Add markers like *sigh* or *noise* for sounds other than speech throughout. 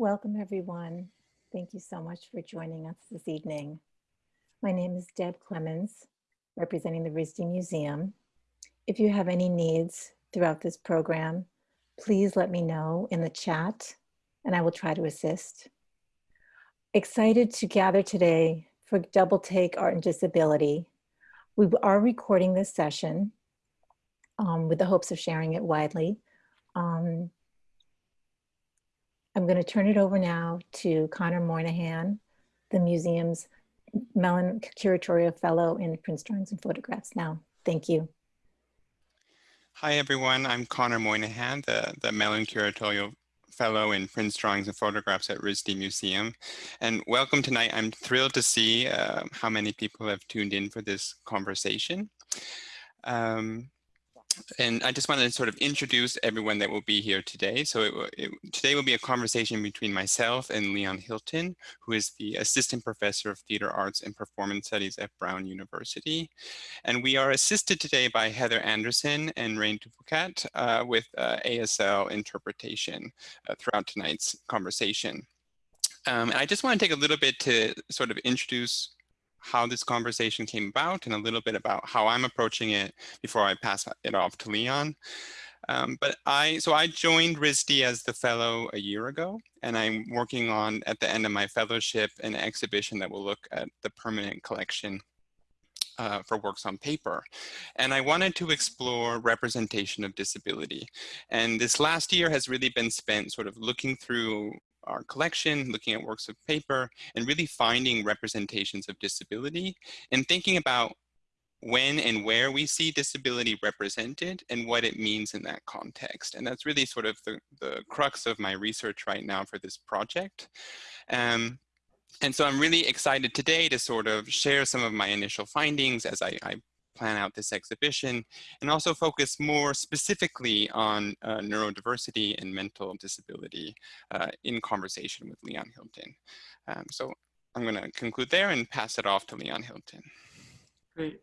Welcome, everyone. Thank you so much for joining us this evening. My name is Deb Clemens, representing the RISD Museum. If you have any needs throughout this program, please let me know in the chat and I will try to assist. Excited to gather today for Double Take Art and Disability. We are recording this session um, with the hopes of sharing it widely. Um, I'm going to turn it over now to Connor Moynihan, the museum's Mellon Curatorial Fellow in Prints Drawings and Photographs now. Thank you. Hi, everyone. I'm Connor Moynihan, the, the Mellon Curatorial Fellow in Prints Drawings and Photographs at RISD Museum. And welcome tonight. I'm thrilled to see uh, how many people have tuned in for this conversation. Um, and I just wanted to sort of introduce everyone that will be here today. So it, it, today will be a conversation between myself and Leon Hilton, who is the Assistant Professor of Theater Arts and Performance Studies at Brown University. And we are assisted today by Heather Anderson and Rain Tupukat uh, with uh, ASL interpretation uh, throughout tonight's conversation. Um, and I just want to take a little bit to sort of introduce how this conversation came about and a little bit about how I'm approaching it before I pass it off to Leon. Um, but I, so I joined RISD as the fellow a year ago, and I'm working on, at the end of my fellowship, an exhibition that will look at the permanent collection uh, for works on paper. And I wanted to explore representation of disability. And this last year has really been spent sort of looking through our collection, looking at works of paper, and really finding representations of disability and thinking about when and where we see disability represented and what it means in that context. And that's really sort of the, the crux of my research right now for this project. Um, and so I'm really excited today to sort of share some of my initial findings as I, I plan out this exhibition and also focus more specifically on uh, neurodiversity and mental disability uh, in conversation with Leon Hilton. Um, so I'm going to conclude there and pass it off to Leon Hilton. Great.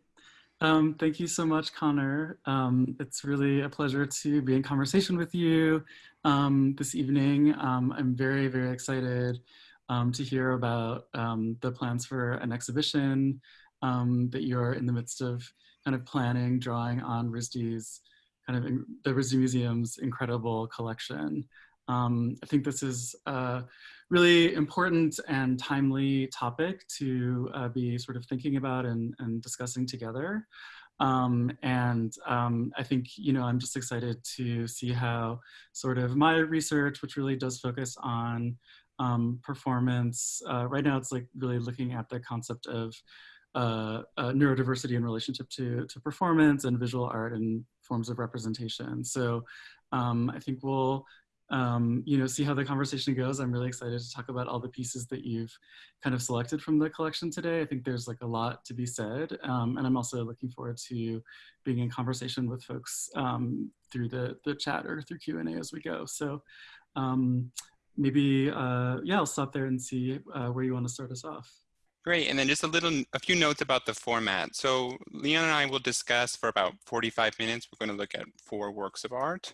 Um, thank you so much, Connor. Um, it's really a pleasure to be in conversation with you um, this evening. Um, I'm very, very excited um, to hear about the plans for an exhibition um, that you're in the midst of kind of planning, drawing on RISD's kind of the RISD Museum's incredible collection. Um, I think this is a really important and timely topic to uh, be sort of thinking about and, and discussing together. Um, and um, I think, you know, I'm just excited to see how sort of my research, which really does focus on um, performance, uh, right now it's like really looking at the concept of uh, uh, neurodiversity in relationship to, to performance and visual art and forms of representation. So um, I think we'll um, you know, see how the conversation goes. I'm really excited to talk about all the pieces that you've kind of selected from the collection today. I think there's like a lot to be said. Um, and I'm also looking forward to being in conversation with folks um, through the, the chat or through Q&A as we go. So um, maybe, uh, yeah, I'll stop there and see uh, where you want to start us off. Great, and then just a little, a few notes about the format. So Leon and I will discuss for about 45 minutes. We're going to look at four works of art.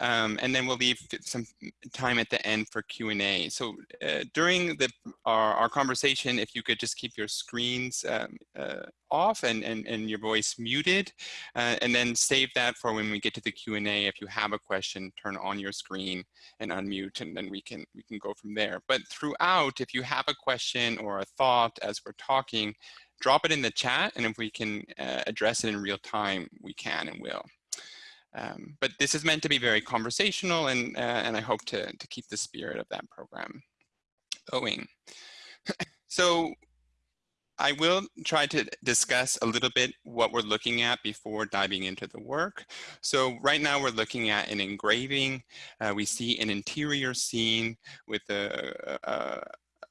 Um, and then we'll leave some time at the end for Q&A. So uh, during the, our, our, conversation, if you could just keep your screens um, uh, off and, and, and your voice muted, uh, and then save that for when we get to the Q&A. If you have a question, turn on your screen and unmute, and then we can, we can go from there. But throughout, if you have a question or a thought as we're talking, drop it in the chat, and if we can uh, address it in real time, we can and will. Um, but this is meant to be very conversational and, uh, and I hope to, to keep the spirit of that program going. *laughs* so I will try to discuss a little bit what we're looking at before diving into the work. So right now we're looking at an engraving. Uh, we see an interior scene with a, a,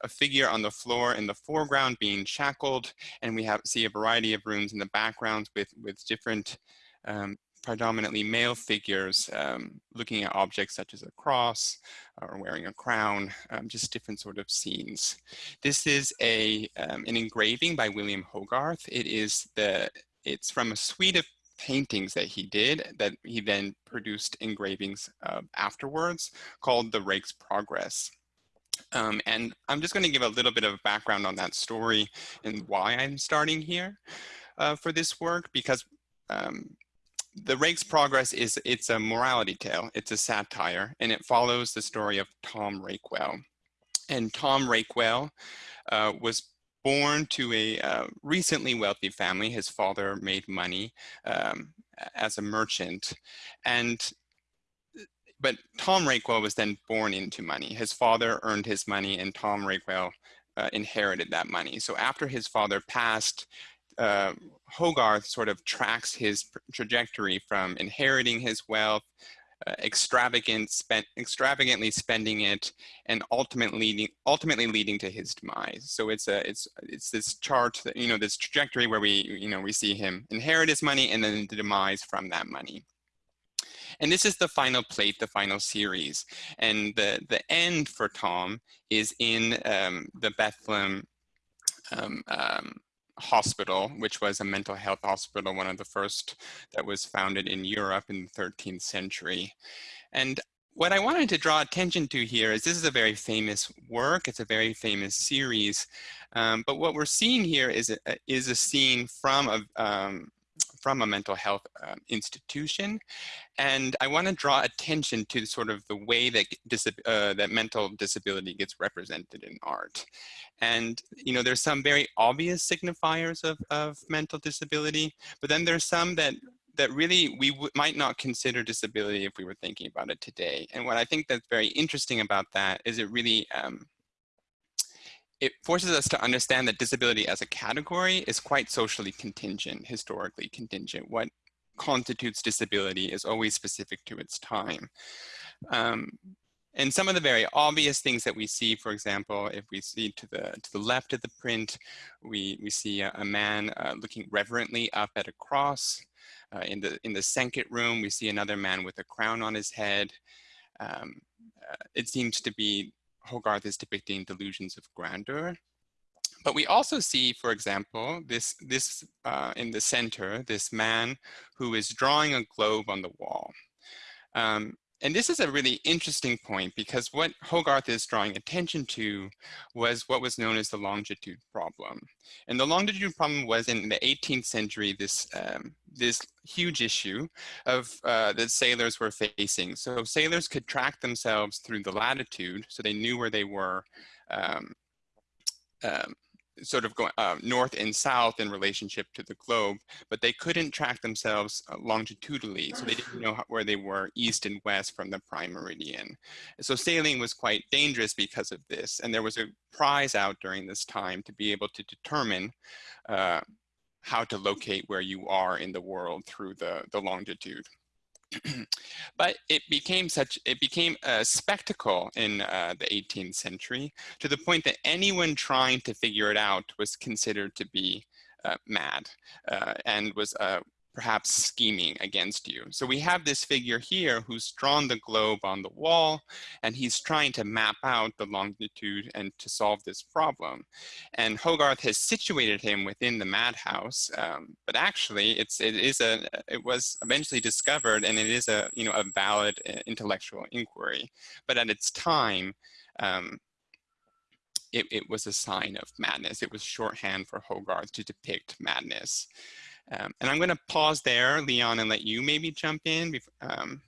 a, figure on the floor in the foreground being shackled, and we have see a variety of rooms in the background with, with different um, predominantly male figures um, looking at objects such as a cross or wearing a crown, um, just different sort of scenes. This is a, um, an engraving by William Hogarth. It is the, it's from a suite of paintings that he did that he then produced engravings uh, afterwards called The Rake's Progress. Um, and I'm just going to give a little bit of background on that story and why I'm starting here uh, for this work, because um, the Rake's Progress is it's a morality tale. It's a satire, and it follows the story of Tom Rakewell. And Tom Rakewell uh, was born to a uh, recently wealthy family. His father made money um, as a merchant, and but Tom Rakewell was then born into money. His father earned his money, and Tom Rakewell uh, inherited that money. So after his father passed, uh, Hogarth sort of tracks his trajectory from inheriting his wealth, uh, extravagant spent, extravagantly spending it, and ultimately leading, ultimately leading to his demise. So it's a it's it's this chart that you know this trajectory where we you know we see him inherit his money and then the demise from that money. And this is the final plate, the final series. And the, the end for Tom is in um, the Bethlehem um, um, hospital, which was a mental health hospital, one of the first that was founded in Europe in the 13th century. And what I wanted to draw attention to here is this is a very famous work. It's a very famous series. Um, but what we're seeing here is a, is a scene from a, um, from a mental health uh, institution. And I want to draw attention to sort of the way that, uh, that mental disability gets represented in art. And, you know, there's some very obvious signifiers of, of mental disability, but then there's some that that really we might not consider disability if we were thinking about it today. And what I think that's very interesting about that is it really um, it forces us to understand that disability as a category is quite socially contingent, historically contingent. What constitutes disability is always specific to its time. Um, and some of the very obvious things that we see, for example, if we see to the to the left of the print, we we see a, a man uh, looking reverently up at a cross. Uh, in the in the Sanket room, we see another man with a crown on his head. Um, uh, it seems to be Hogarth is depicting delusions of grandeur. But we also see, for example, this, this uh, in the center, this man who is drawing a globe on the wall. Um, and this is a really interesting point because what Hogarth is drawing attention to was what was known as the longitude problem. And the longitude problem was in the 18th century, this, um, this huge issue of uh, that sailors were facing. So sailors could track themselves through the latitude, so they knew where they were um, um, sort of going uh, north and south in relationship to the globe, but they couldn't track themselves uh, longitudinally. So they didn't *sighs* know how, where they were east and west from the prime meridian. So sailing was quite dangerous because of this. And there was a prize out during this time to be able to determine uh, how to locate where you are in the world through the, the longitude. *clears throat* but it became such, it became a spectacle in uh, the 18th century to the point that anyone trying to figure it out was considered to be uh, mad uh, and was uh, perhaps scheming against you. So we have this figure here who's drawn the globe on the wall and he's trying to map out the longitude and to solve this problem. And Hogarth has situated him within the madhouse, um, but actually it's, it is a, it was eventually discovered and it is a, you know, a valid uh, intellectual inquiry. But at its time, um, it, it was a sign of madness. It was shorthand for Hogarth to depict madness. Um, and I'm going to pause there, Leon, and let you maybe jump in. Um,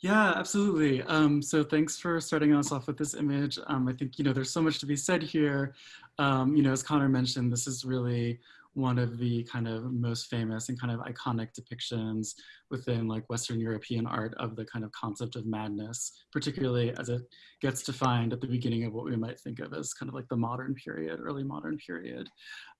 yeah, absolutely. Um, so thanks for starting us off with this image. Um, I think, you know, there's so much to be said here. Um, you know, as Connor mentioned, this is really one of the kind of most famous and kind of iconic depictions within like Western European art of the kind of concept of madness, particularly as it gets defined at the beginning of what we might think of as kind of like the modern period, early modern period.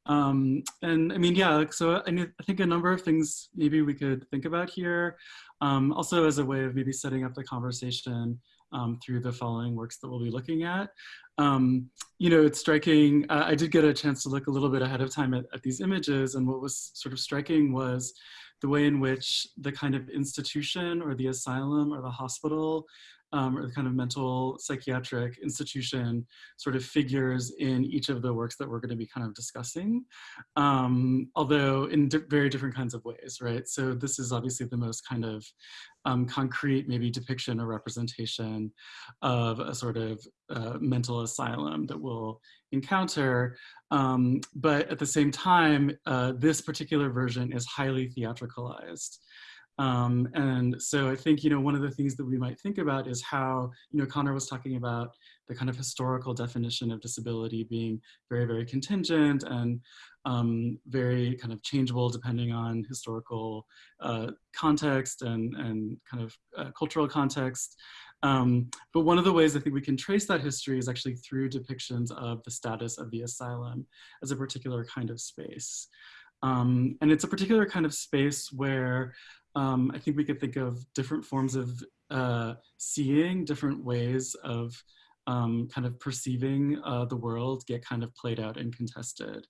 Um, and I mean, yeah, so I, I, think a number of things maybe we could think about here. Um, also as a way of maybe setting up the conversation um, through the following works that we'll be looking at. Um, you know, it's striking, uh, I did get a chance to look a little bit ahead of time at, at these images and what was sort of striking was the way in which the kind of institution or the asylum or the hospital um, or the kind of mental psychiatric institution sort of figures in each of the works that we're going to be kind of discussing, um, although in di very different kinds of ways, right? So this is obviously the most kind of um, concrete, maybe depiction or representation of a sort of uh, mental asylum that we'll encounter. Um, but at the same time, uh, this particular version is highly theatricalized. Um, and so I think, you know, one of the things that we might think about is how, you know, Connor was talking about the kind of historical definition of disability being very, very contingent and um, very kind of changeable depending on historical uh, context and, and kind of uh, cultural context. Um, but one of the ways I think we can trace that history is actually through depictions of the status of the asylum as a particular kind of space. Um, and it's a particular kind of space where um, I think we could think of different forms of uh, seeing, different ways of um, kind of perceiving uh, the world get kind of played out and contested.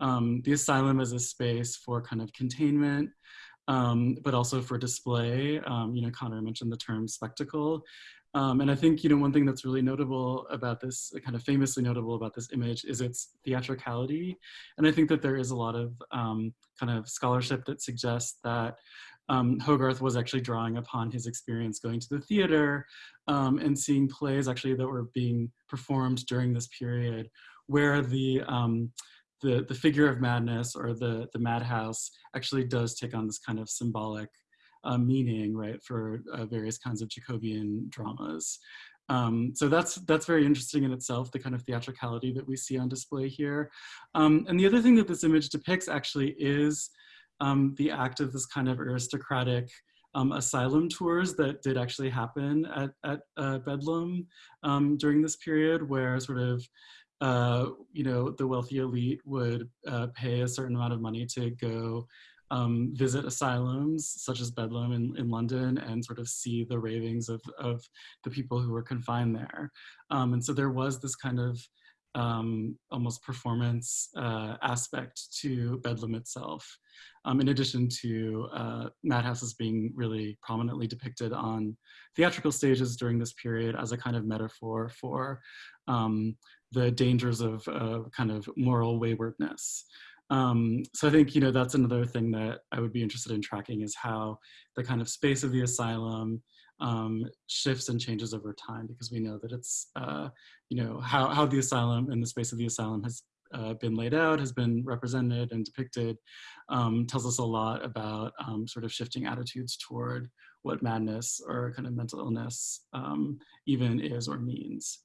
Um, the asylum is a space for kind of containment, um, but also for display. Um, you know, Connor mentioned the term spectacle. Um, and I think, you know, one thing that's really notable about this, kind of famously notable about this image is its theatricality. And I think that there is a lot of um, kind of scholarship that suggests that um, Hogarth was actually drawing upon his experience going to the theater um, and seeing plays actually that were being performed during this period where the, um, the, the figure of madness or the, the madhouse actually does take on this kind of symbolic uh, meaning, right, for uh, various kinds of Jacobean dramas. Um, so that's that's very interesting in itself, the kind of theatricality that we see on display here. Um, and the other thing that this image depicts actually is um, the act of this kind of aristocratic um, asylum tours that did actually happen at, at uh, Bedlam um, during this period where sort of, uh, you know, the wealthy elite would uh, pay a certain amount of money to go um, visit asylums such as Bedlam in, in London and sort of see the ravings of, of the people who were confined there. Um, and so there was this kind of um, almost performance uh, aspect to Bedlam itself, um, in addition to uh, madhouses being really prominently depicted on theatrical stages during this period as a kind of metaphor for um, the dangers of uh, kind of moral waywardness. Um, so I think, you know, that's another thing that I would be interested in tracking is how the kind of space of the asylum um, shifts and changes over time because we know that it's, uh, you know, how, how the asylum and the space of the asylum has uh, been laid out, has been represented and depicted, um, tells us a lot about um, sort of shifting attitudes toward what madness or kind of mental illness um, even is or means.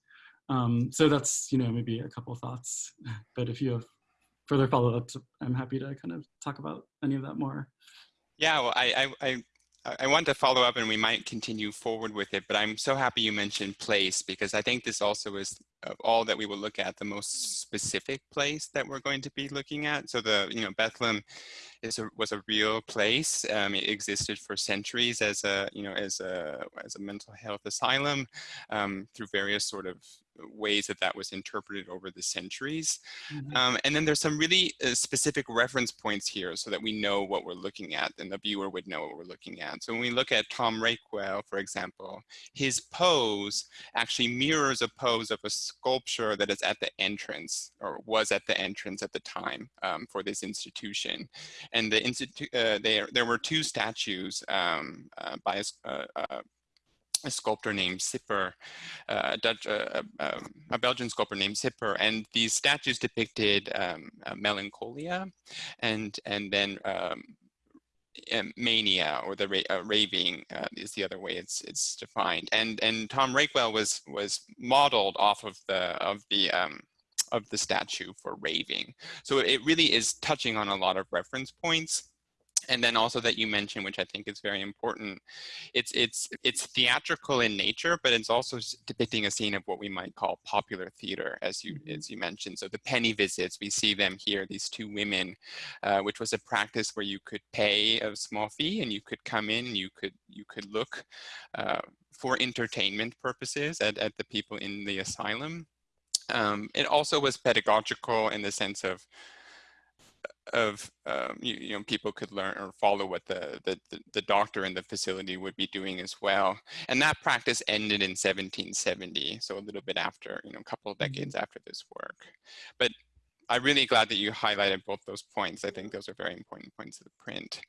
Um, so that's, you know, maybe a couple thoughts, *laughs* but if you have further follow-ups, I'm happy to kind of talk about any of that more. Yeah, well, I, I, I want to follow up and we might continue forward with it, but I'm so happy you mentioned place because I think this also is of all that we will look at the most specific place that we're going to be looking at. So the, you know, Bethlehem is a, was a real place. Um, it existed for centuries as a, you know, as a, as a mental health asylum um, through various sort of ways that that was interpreted over the centuries. Mm -hmm. um, and then there's some really uh, specific reference points here so that we know what we're looking at and the viewer would know what we're looking at. So when we look at Tom Rakewell, for example, his pose actually mirrors a pose of a sculpture that is at the entrance or was at the entrance at the time um, for this institution. And the institute, uh, there, there were two statues um, uh, by a, uh, uh, a sculptor named Cibber, uh, Dutch, uh, um, a Belgian sculptor named Cibber, and these statues depicted um, uh, melancholia, and and then um, mania or the ra uh, raving uh, is the other way it's it's defined. And and Tom Rakewell was was modeled off of the of the um, of the statue for raving. So it really is touching on a lot of reference points and then also that you mentioned, which I think is very important, it's it's it's theatrical in nature, but it's also depicting a scene of what we might call popular theater, as you mm-hmm. as you mentioned. So the penny visits, we see them here, these two women, uh, which was a practice where you could pay a small fee and you could come in, you could you could look uh, for entertainment purposes at, at the people in the asylum. Um, it also was pedagogical in the sense of of um, you, you, know people could learn or follow what the, the the doctor in the facility would be doing as well. And that practice ended in 1770 so a little bit after you know a couple of mm-hmm. decades mm -hmm. after this work. But i'm really glad that you highlighted both those points. I think those are very important points of the print.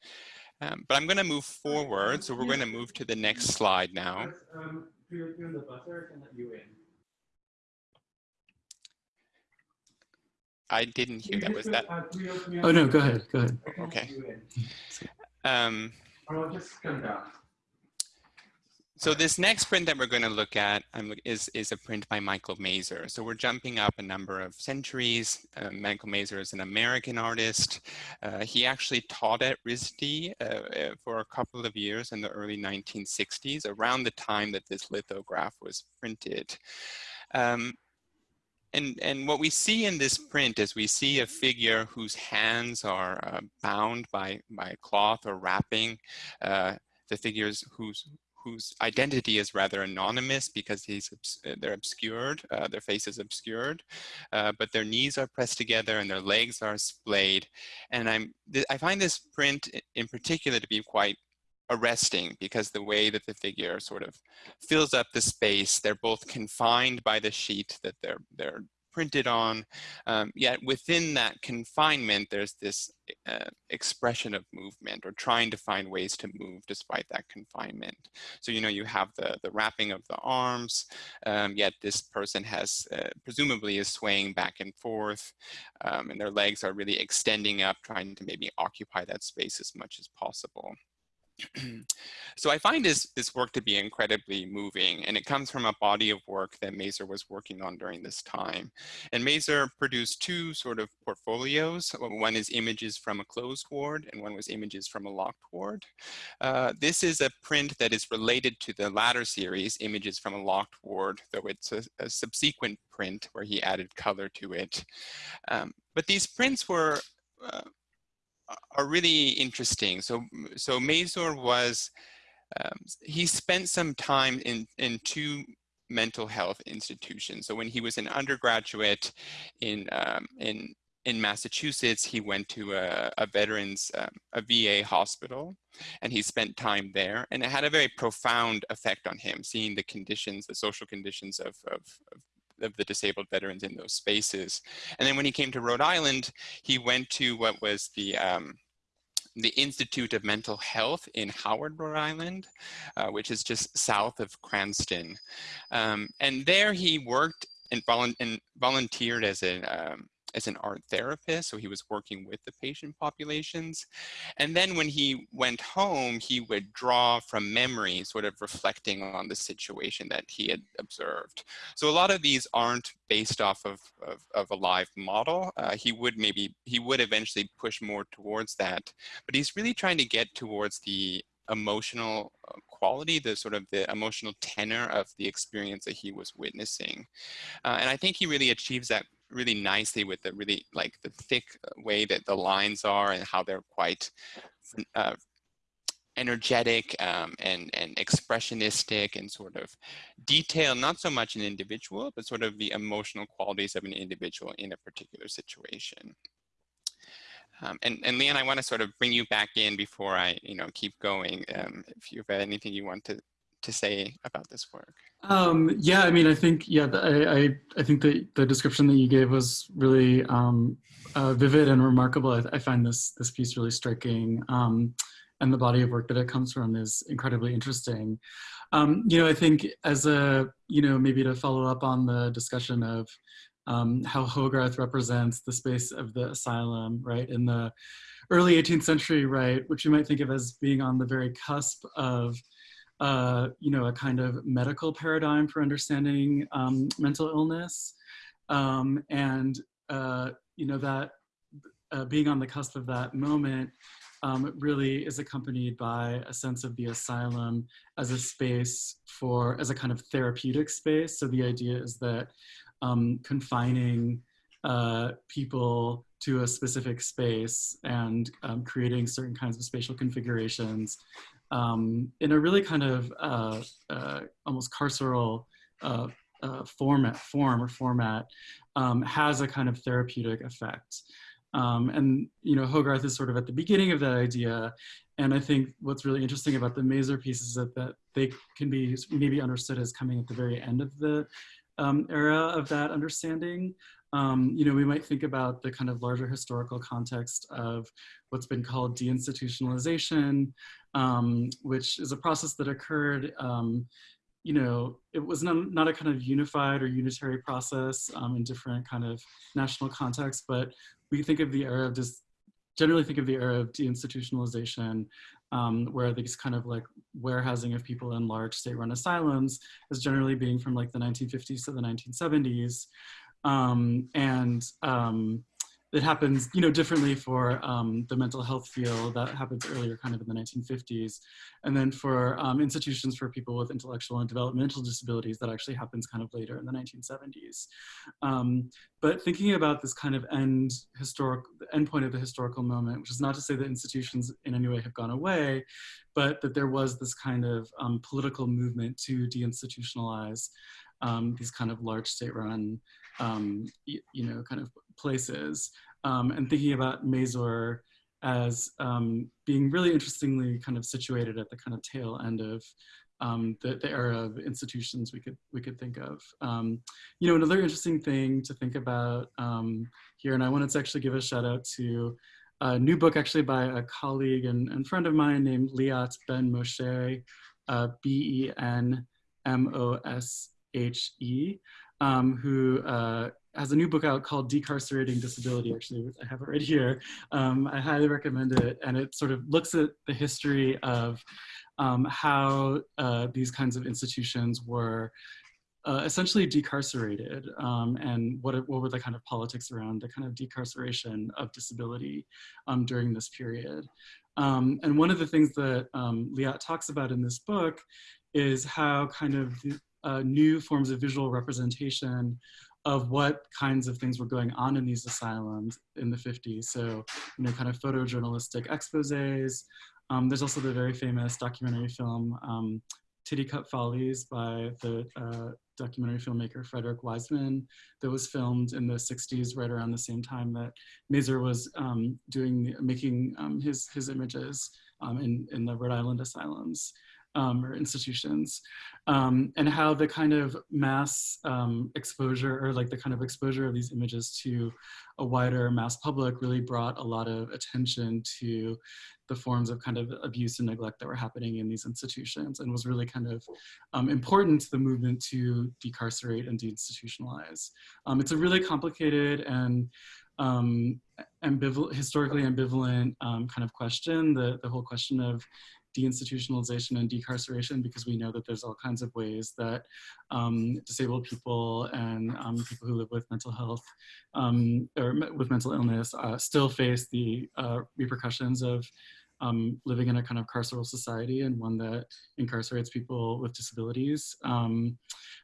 Um, but i'm going to move forward so we're going to move to the next slide now I didn't hear that. Was that? Oh no, go ahead. Go ahead. Okay. *laughs* Um, so this next print that we're going to look at um, is, is a print by Michael Mazur. So we're jumping up a number of centuries. Uh, Michael Mazur is an American artist. Uh, he actually taught at RISD uh, uh, for a couple of years in the early 1960s, around the time that this lithograph was printed. Um, and, and what we see in this print is we see a figure whose hands are uh, bound by, by cloth or wrapping. Uh, the figures whose, whose identity is rather anonymous because he's, they're obscured, uh, their face is obscured, uh, but their knees are pressed together and their legs are splayed. And I'm, I find this print in particular to be quite arresting because the way that the figure sort of fills up the space, they're both confined by the sheet that they're, they're printed on, um, yet within that confinement, there's this uh, expression of movement or trying to find ways to move despite that confinement. So, you know, you have the, the wrapping of the arms, um, yet this person has, uh, presumably is swaying back and forth, um, and their legs are really extending up, trying to maybe occupy that space as much as possible. So I find this, this work to be incredibly moving and it comes from a body of work that Mazur was working on during this time. And Mazur produced two sort of portfolios. One is images from a closed ward and one was images from a locked ward. Uh, this is a print that is related to the latter series, images from a locked ward, though it's a, a subsequent print where he added color to it. Um, but these prints were uh, are really interesting. So, so Mazur was, um, he spent some time in, in two mental health institutions. So when he was an undergraduate in, um, in, in Massachusetts, he went to a, a veterans, um, a VA hospital, and he spent time there. And it had a very profound effect on him, seeing the conditions, the social conditions of, of, of of the disabled veterans in those spaces. And then when he came to Rhode Island, he went to what was the um, the Institute of Mental Health in Howard, Rhode Island, uh, which is just south of Cranston. Um, and there he worked and, volu and volunteered as an um, as an art therapist, so he was working with the patient populations. And then when he went home, he would draw from memory, sort of reflecting on the situation that he had observed. So a lot of these aren't based off of, of, of a live model. Uh, he would maybe, he would eventually push more towards that, but he's really trying to get towards the emotional uh, quality, the sort of the emotional tenor of the experience that he was witnessing. Uh, and I think he really achieves that really nicely with the really like the thick way that the lines are and how they're quite uh, energetic um, and, and expressionistic and sort of detailed, not so much an individual, but sort of the emotional qualities of an individual in a particular situation. Um, and, and Leon, I want to sort of bring you back in before I, you know, keep going. Um, if you've anything you want to to say about this work? Um, yeah, I mean, I think, yeah, I, I, I think that the description that you gave was really um, uh, vivid and remarkable. I, I, find this, this piece really striking. Um, and the body of work that it comes from is incredibly interesting. Um, you know, I think as a, you know, maybe to follow up on the discussion of um, how Hogarth represents the space of the asylum, right, in the early 18th century, right, which you might think of as being on the very cusp of uh, you know, a kind of medical paradigm for understanding um, mental illness. Um, and, uh, you know, that uh, being on the cusp of that moment um, really is accompanied by a sense of the asylum as a space for, as a kind of therapeutic space. So the idea is that um, confining uh, people to a specific space and um, creating certain kinds of spatial configurations um, in a really kind of uh, uh, almost carceral uh, uh format, form or format, um, has a kind of therapeutic effect. Um, and, you know, Hogarth is sort of at the beginning of that idea. And I think what's really interesting about the Mazur pieces is that, that they can be maybe understood as coming at the very end of the um, era of that understanding. Um, you know, we might think about the kind of larger historical context of what's been called deinstitutionalization, um, which is a process that occurred, um, you know, it was not, not a kind of unified or unitary process um, in different kind of national contexts, but we think of the era of just generally think of the era of deinstitutionalization um, where these kind of like warehousing of people in large state-run asylums is generally being from like the 1950s to the 1970s. Um, and um, it happens, you know, differently for um, the mental health field that happens earlier kind of in the 1950s. And then for um, institutions for people with intellectual and developmental disabilities that actually happens kind of later in the 1970s. Um, but thinking about this kind of end historic, end point of the historical moment, which is not to say that institutions in any way have gone away, but that there was this kind of um, political movement to deinstitutionalize um, these kind of large state-run, um, you know, kind of places um, and thinking about Mazur as um, being really interestingly kind of situated at the kind of tail end of um, the, the, era of institutions we could we could think of. You know, another interesting thing to think about here, and I wanted to actually give a shout out to a new book actually by a colleague and, and friend of mine named Liat Ben Moshe, uh, B-E-N-M-O-S-H-E, um, who uh, has a new book out called Decarcerating Disability, actually, which I have it right here. Um, I highly recommend it. And it sort of looks at the history of um, how uh, these kinds of institutions were uh, essentially decarcerated um, and what, what were the kind of politics around the kind of decarceration of disability um, during this period. Um, and one of the things that um, Liat talks about in this book is how kind of uh, new forms of visual representation of what kinds of things were going on in these asylums in the 50s. So, you know, kind of photojournalistic exposes. Um, there's also the very famous documentary film, um, Titicut Follies by the uh, documentary filmmaker Frederick Wiseman that was filmed in the 60s right around the same time that Mazur was um, doing, making um, his, his images um, in, in the Rhode Island asylums um, or institutions um, and how the kind of mass um, exposure or like the kind of exposure of these images to a wider mass public really brought a lot of attention to the forms of kind of abuse and neglect that were happening in these institutions and was really kind of um, important to the movement to decarcerate and deinstitutionalize. Um, it's a really complicated and um, ambival historically ambivalent um, kind of question, the, the whole question of deinstitutionalization and decarceration because we know that there's all kinds of ways that um, disabled people and um, people who live with mental health um, or with mental illness uh, still face the uh, repercussions of um, living in a kind of carceral society and one that incarcerates people with disabilities. Um,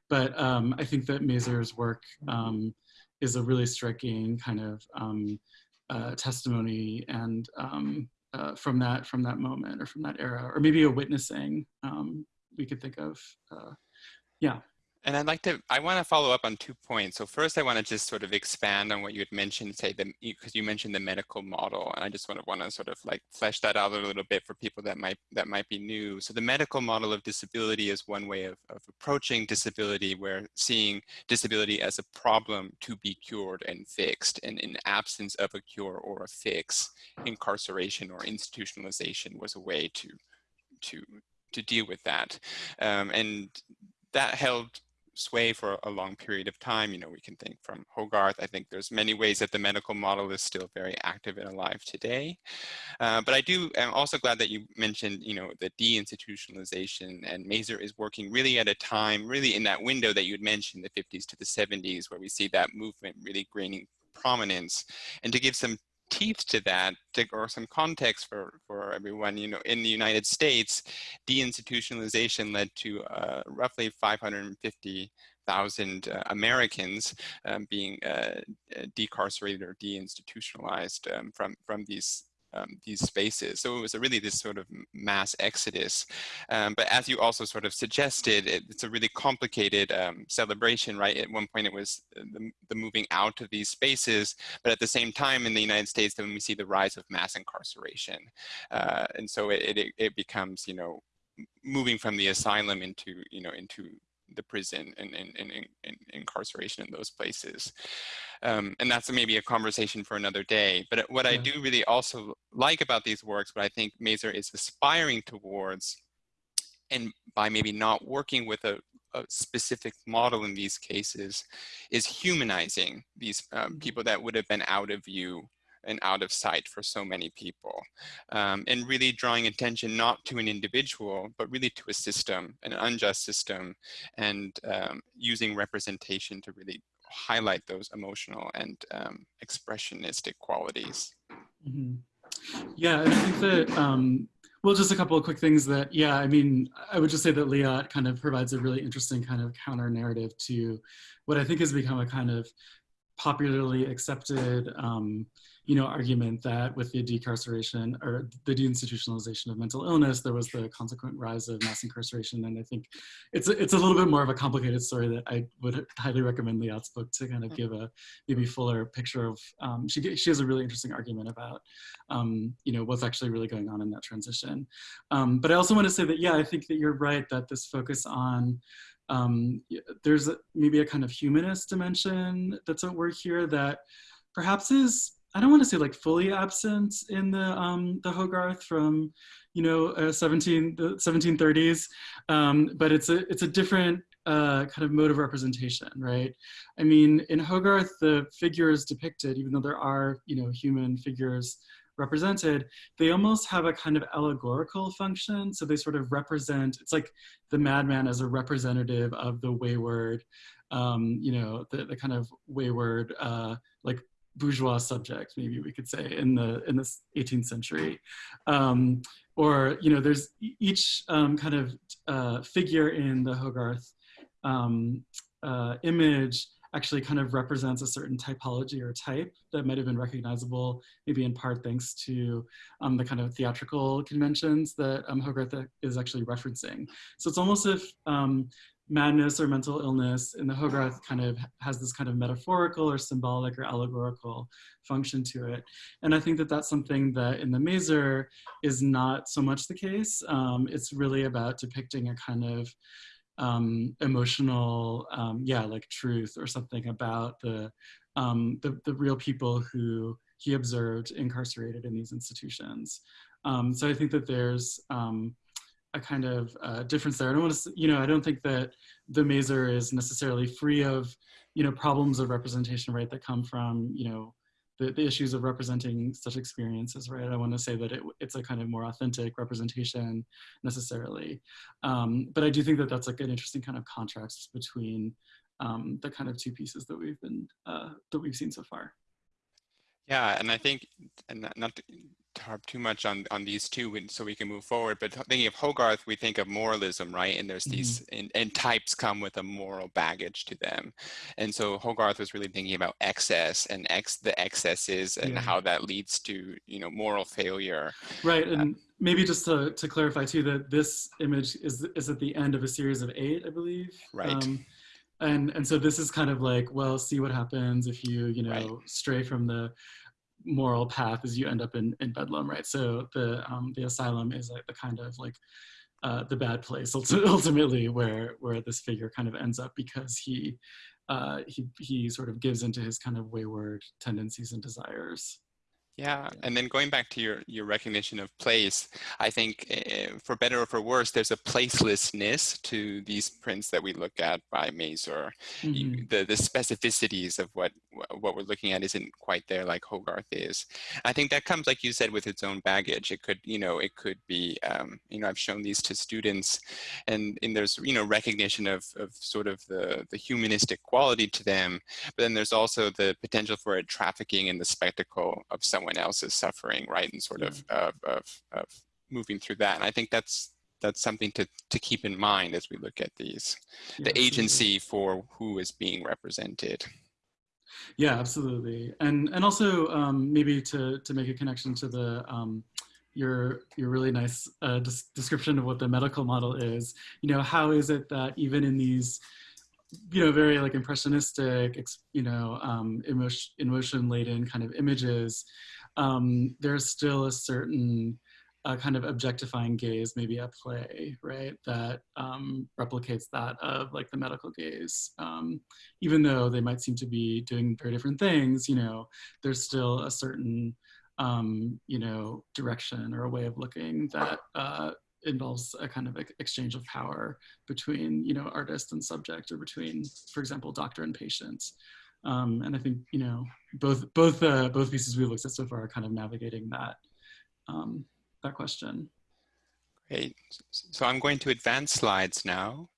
but um, I think that Mazur's work is a really striking kind of uh, testimony and um, uh, from that from that moment or from that era, or maybe a witnessing um, we could think of. Uh, yeah. And I'd like to, I want to follow up on two points. So first, I want to just sort of expand on what you had mentioned, say, because you mentioned the medical model, and I just want to want to sort of like flesh that out a little bit for people that might that might be new. So the medical model of disability is one way of, of approaching disability, where seeing disability as a problem to be cured and fixed, and in absence of a cure or a fix, incarceration or institutionalization was a way to to to deal with that, um, and that held sway for a long period of time. You know, we can think from Hogarth. I think there's many ways that the medical model is still very active and alive today. Uh, but I do, I'm also glad that you mentioned, you know, the deinstitutionalization and Mazur is working really at a time, really in that window that you had mentioned, the 50s to the 70s, where we see that movement really gaining prominence. And to give some teeth to that, to, or some context for, for everyone, you know, in the United States, deinstitutionalization led to uh, roughly 550,000 uh, Americans um, being uh, decarcerated or deinstitutionalized um, from, from these um, these spaces. So it was a really this sort of mass exodus. Um, but as you also sort of suggested, it, it's a really complicated um, celebration, right? At one point it was uh, the, the, moving out of these spaces, but at the same time in the United States, then we see the rise of mass incarceration. Uh, and so it, it, it becomes, you know, moving from the asylum into, you know, into the prison and, and, and, and incarceration in those places. Um, and that's maybe a conversation for another day. But what yeah. I do really also like about these works, what I think Mazur is aspiring towards, and by maybe not working with a, a specific model in these cases, is humanizing these um, mm-hmm. people that would have been out of view and out of sight for so many people. Um, and really drawing attention not to an individual, but really to a system, an unjust system, and um, using representation to really highlight those emotional and um, expressionistic qualities. Mm -hmm. Yeah, I think that, um, well, just a couple of quick things that, yeah, I mean, I would just say that Liat kind of provides a really interesting kind of counter narrative to what I think has become a kind of popularly accepted um, you know, argument that with the decarceration or the deinstitutionalization of mental illness, there was the consequent rise of mass incarceration. And I think it's a, it's a little bit more of a complicated story that I would highly recommend Liat's book to kind of give a maybe fuller picture of, um, she, she has a really interesting argument about, um, you know, what's actually really going on in that transition. Um, but I also want to say that, yeah, I think that you're right that this focus on um, there's a, maybe a kind of humanist dimension that's at work here that perhaps is I don't want to say like fully absent in the um, the Hogarth from you know uh, 17 the 1730s, um, but it's a it's a different uh, kind of mode of representation, right? I mean, in Hogarth, the figures depicted, even though there are you know human figures represented, they almost have a kind of allegorical function. So they sort of represent, it's like the madman as a representative of the wayward, um, you know, the, the kind of wayward, uh, like bourgeois subject, maybe we could say, in the in the 18th century. Um, or you know, there's each um, kind of uh, figure in the Hogarth um, uh, image actually kind of represents a certain typology or type that might have been recognizable, maybe in part thanks to um, the kind of theatrical conventions that um, Hogarth is actually referencing. So it's almost if um, madness or mental illness in the Hogarth kind of has this kind of metaphorical or symbolic or allegorical function to it. And I think that that's something that in the Mazur is not so much the case. Um, it's really about depicting a kind of um, emotional, um, yeah, like truth or something about the, um, the, the, real people who he observed incarcerated in these institutions. Um, so I think that there's, um, a kind of uh, difference there. I don't want to, you know, I don't think that the Mazur is necessarily free of, you know, problems of representation, right, that come from, you know, the, the issues of representing such experiences, right? I want to say that it, it's a kind of more authentic representation necessarily. Um, but I do think that that's like an interesting kind of contrast between um, the kind of two pieces that we've been, uh, that we've seen so far. Yeah, and I think, and not harp too much on on these two so we can move forward but thinking of hogarth we think of moralism right and there's these mm -hmm. and, and, types come with a moral baggage to them and so hogarth was really thinking about excess and ex the excesses and yeah. how that leads to you know moral failure right uh, and uh, maybe just to, to clarify too that this image is is at the end of a series of eight i believe right um, and and so this is kind of like well see what happens if you you know right. stray from the moral path as you end up in, in Bedlam, right? So the, um, the asylum is like the kind of like uh, the bad place *laughs* ultimately where, where this figure kind of ends up because he, uh, he, he sort of gives into his kind of wayward tendencies and desires. Yeah, and then going back to your, your recognition of place, I think uh, for better or for worse, there's a placelessness to these prints that we look at by Mazur. Mm -hmm. the, the specificities of what, what we're looking at isn't quite there like Hogarth is. I think that comes, like you said, with its own baggage. It could, you know, it could be, um, you know, I've shown these to students and, and there's, you know, recognition of, of sort of the, the humanistic quality to them, but then there's also the potential for it trafficking in the spectacle of someone someone else is suffering, right? And sort of, of, of, of moving through that. And I think that's that's something to, to keep in mind as we look at these, yeah, the agency for who is being represented. Yeah, absolutely. And and also um, maybe to to make a connection to the um, your your really nice uh, des description of what the medical model is. You know, how is it that even in these you know very like impressionistic you know um, emotion emotion laden kind of images, um, there's still a certain a kind of objectifying gaze maybe at play, right? That um, replicates that of like the medical gaze. Um, even though they might seem to be doing very different things, you know, there's still a certain, um, you know, direction or a way of looking that uh, involves a kind of exchange of power between, you know, artist and subject or between, for example, doctor and patient. Um, and I think, you know, both, both, uh, both pieces we've looked at so far are kind of navigating that um, that question. Great. So I'm going to advance slides now.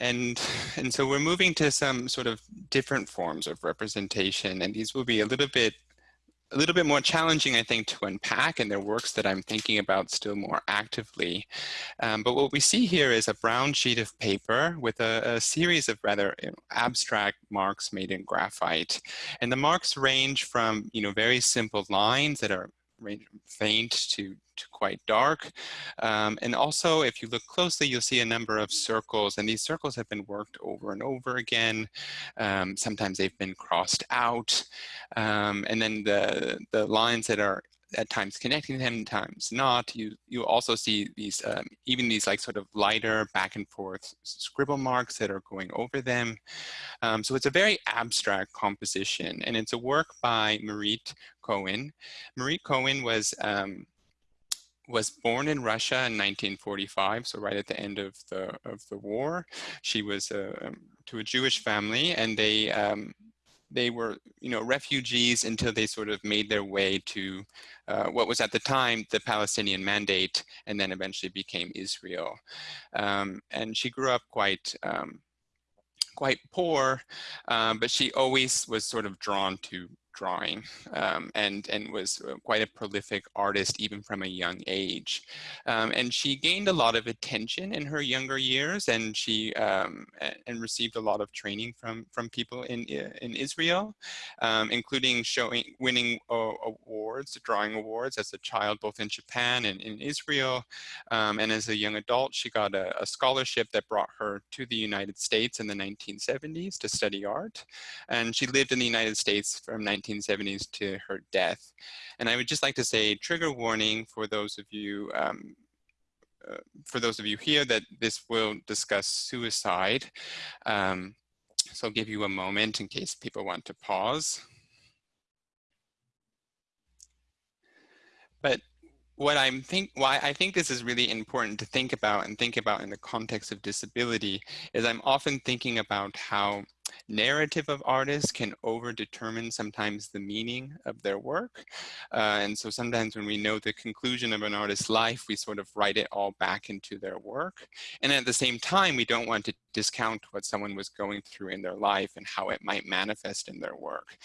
And, and so we're moving to some sort of different forms of representation, and these will be a little bit a little bit more challenging, I think, to unpack, and they're works that I'm thinking about still more actively. Um, but what we see here is a brown sheet of paper with a, a series of rather you know, abstract marks made in graphite. And the marks range from, you know, very simple lines that are range faint to, to quite dark. Um, and also, if you look closely, you'll see a number of circles, and these circles have been worked over and over again. Um, sometimes they've been crossed out. Um, and then the, the lines that are at times connecting them, times not. You you also see these um, even these like sort of lighter back and forth scribble marks that are going over them. Um, so it's a very abstract composition, and it's a work by Marit Cohen. Marit Cohen was um, was born in Russia in 1945, so right at the end of the of the war. She was uh, to a Jewish family, and they um, they were, you know, refugees until they sort of made their way to uh, what was at the time the Palestinian Mandate, and then eventually became Israel. Um, and she grew up quite um, quite poor, um, but she always was sort of drawn to drawing um, and, and was uh, quite a prolific artist even from a young age. Um, and she gained a lot of attention in her younger years and she um, and received a lot of training from, from people in, in Israel, um, including showing, winning uh, awards, drawing awards as a child, both in Japan and in Israel. Um, and as a young adult, she got a, a scholarship that brought her to the United States in the 1970s to study art. And she lived in the United States from 19 1970s to her death. And I would just like to say trigger warning for those of you um, uh, for those of you here that this will discuss suicide. Um, so I'll give you a moment in case people want to pause. But what I'm think why I think this is really important to think about and think about in the context of disability is I'm often thinking about how narrative of artists can over-determine sometimes the meaning of their work. Uh, and so sometimes when we know the conclusion of an artist's life, we sort of write it all back into their work. And at the same time, we don't want to discount what someone was going through in their life and how it might manifest in their work.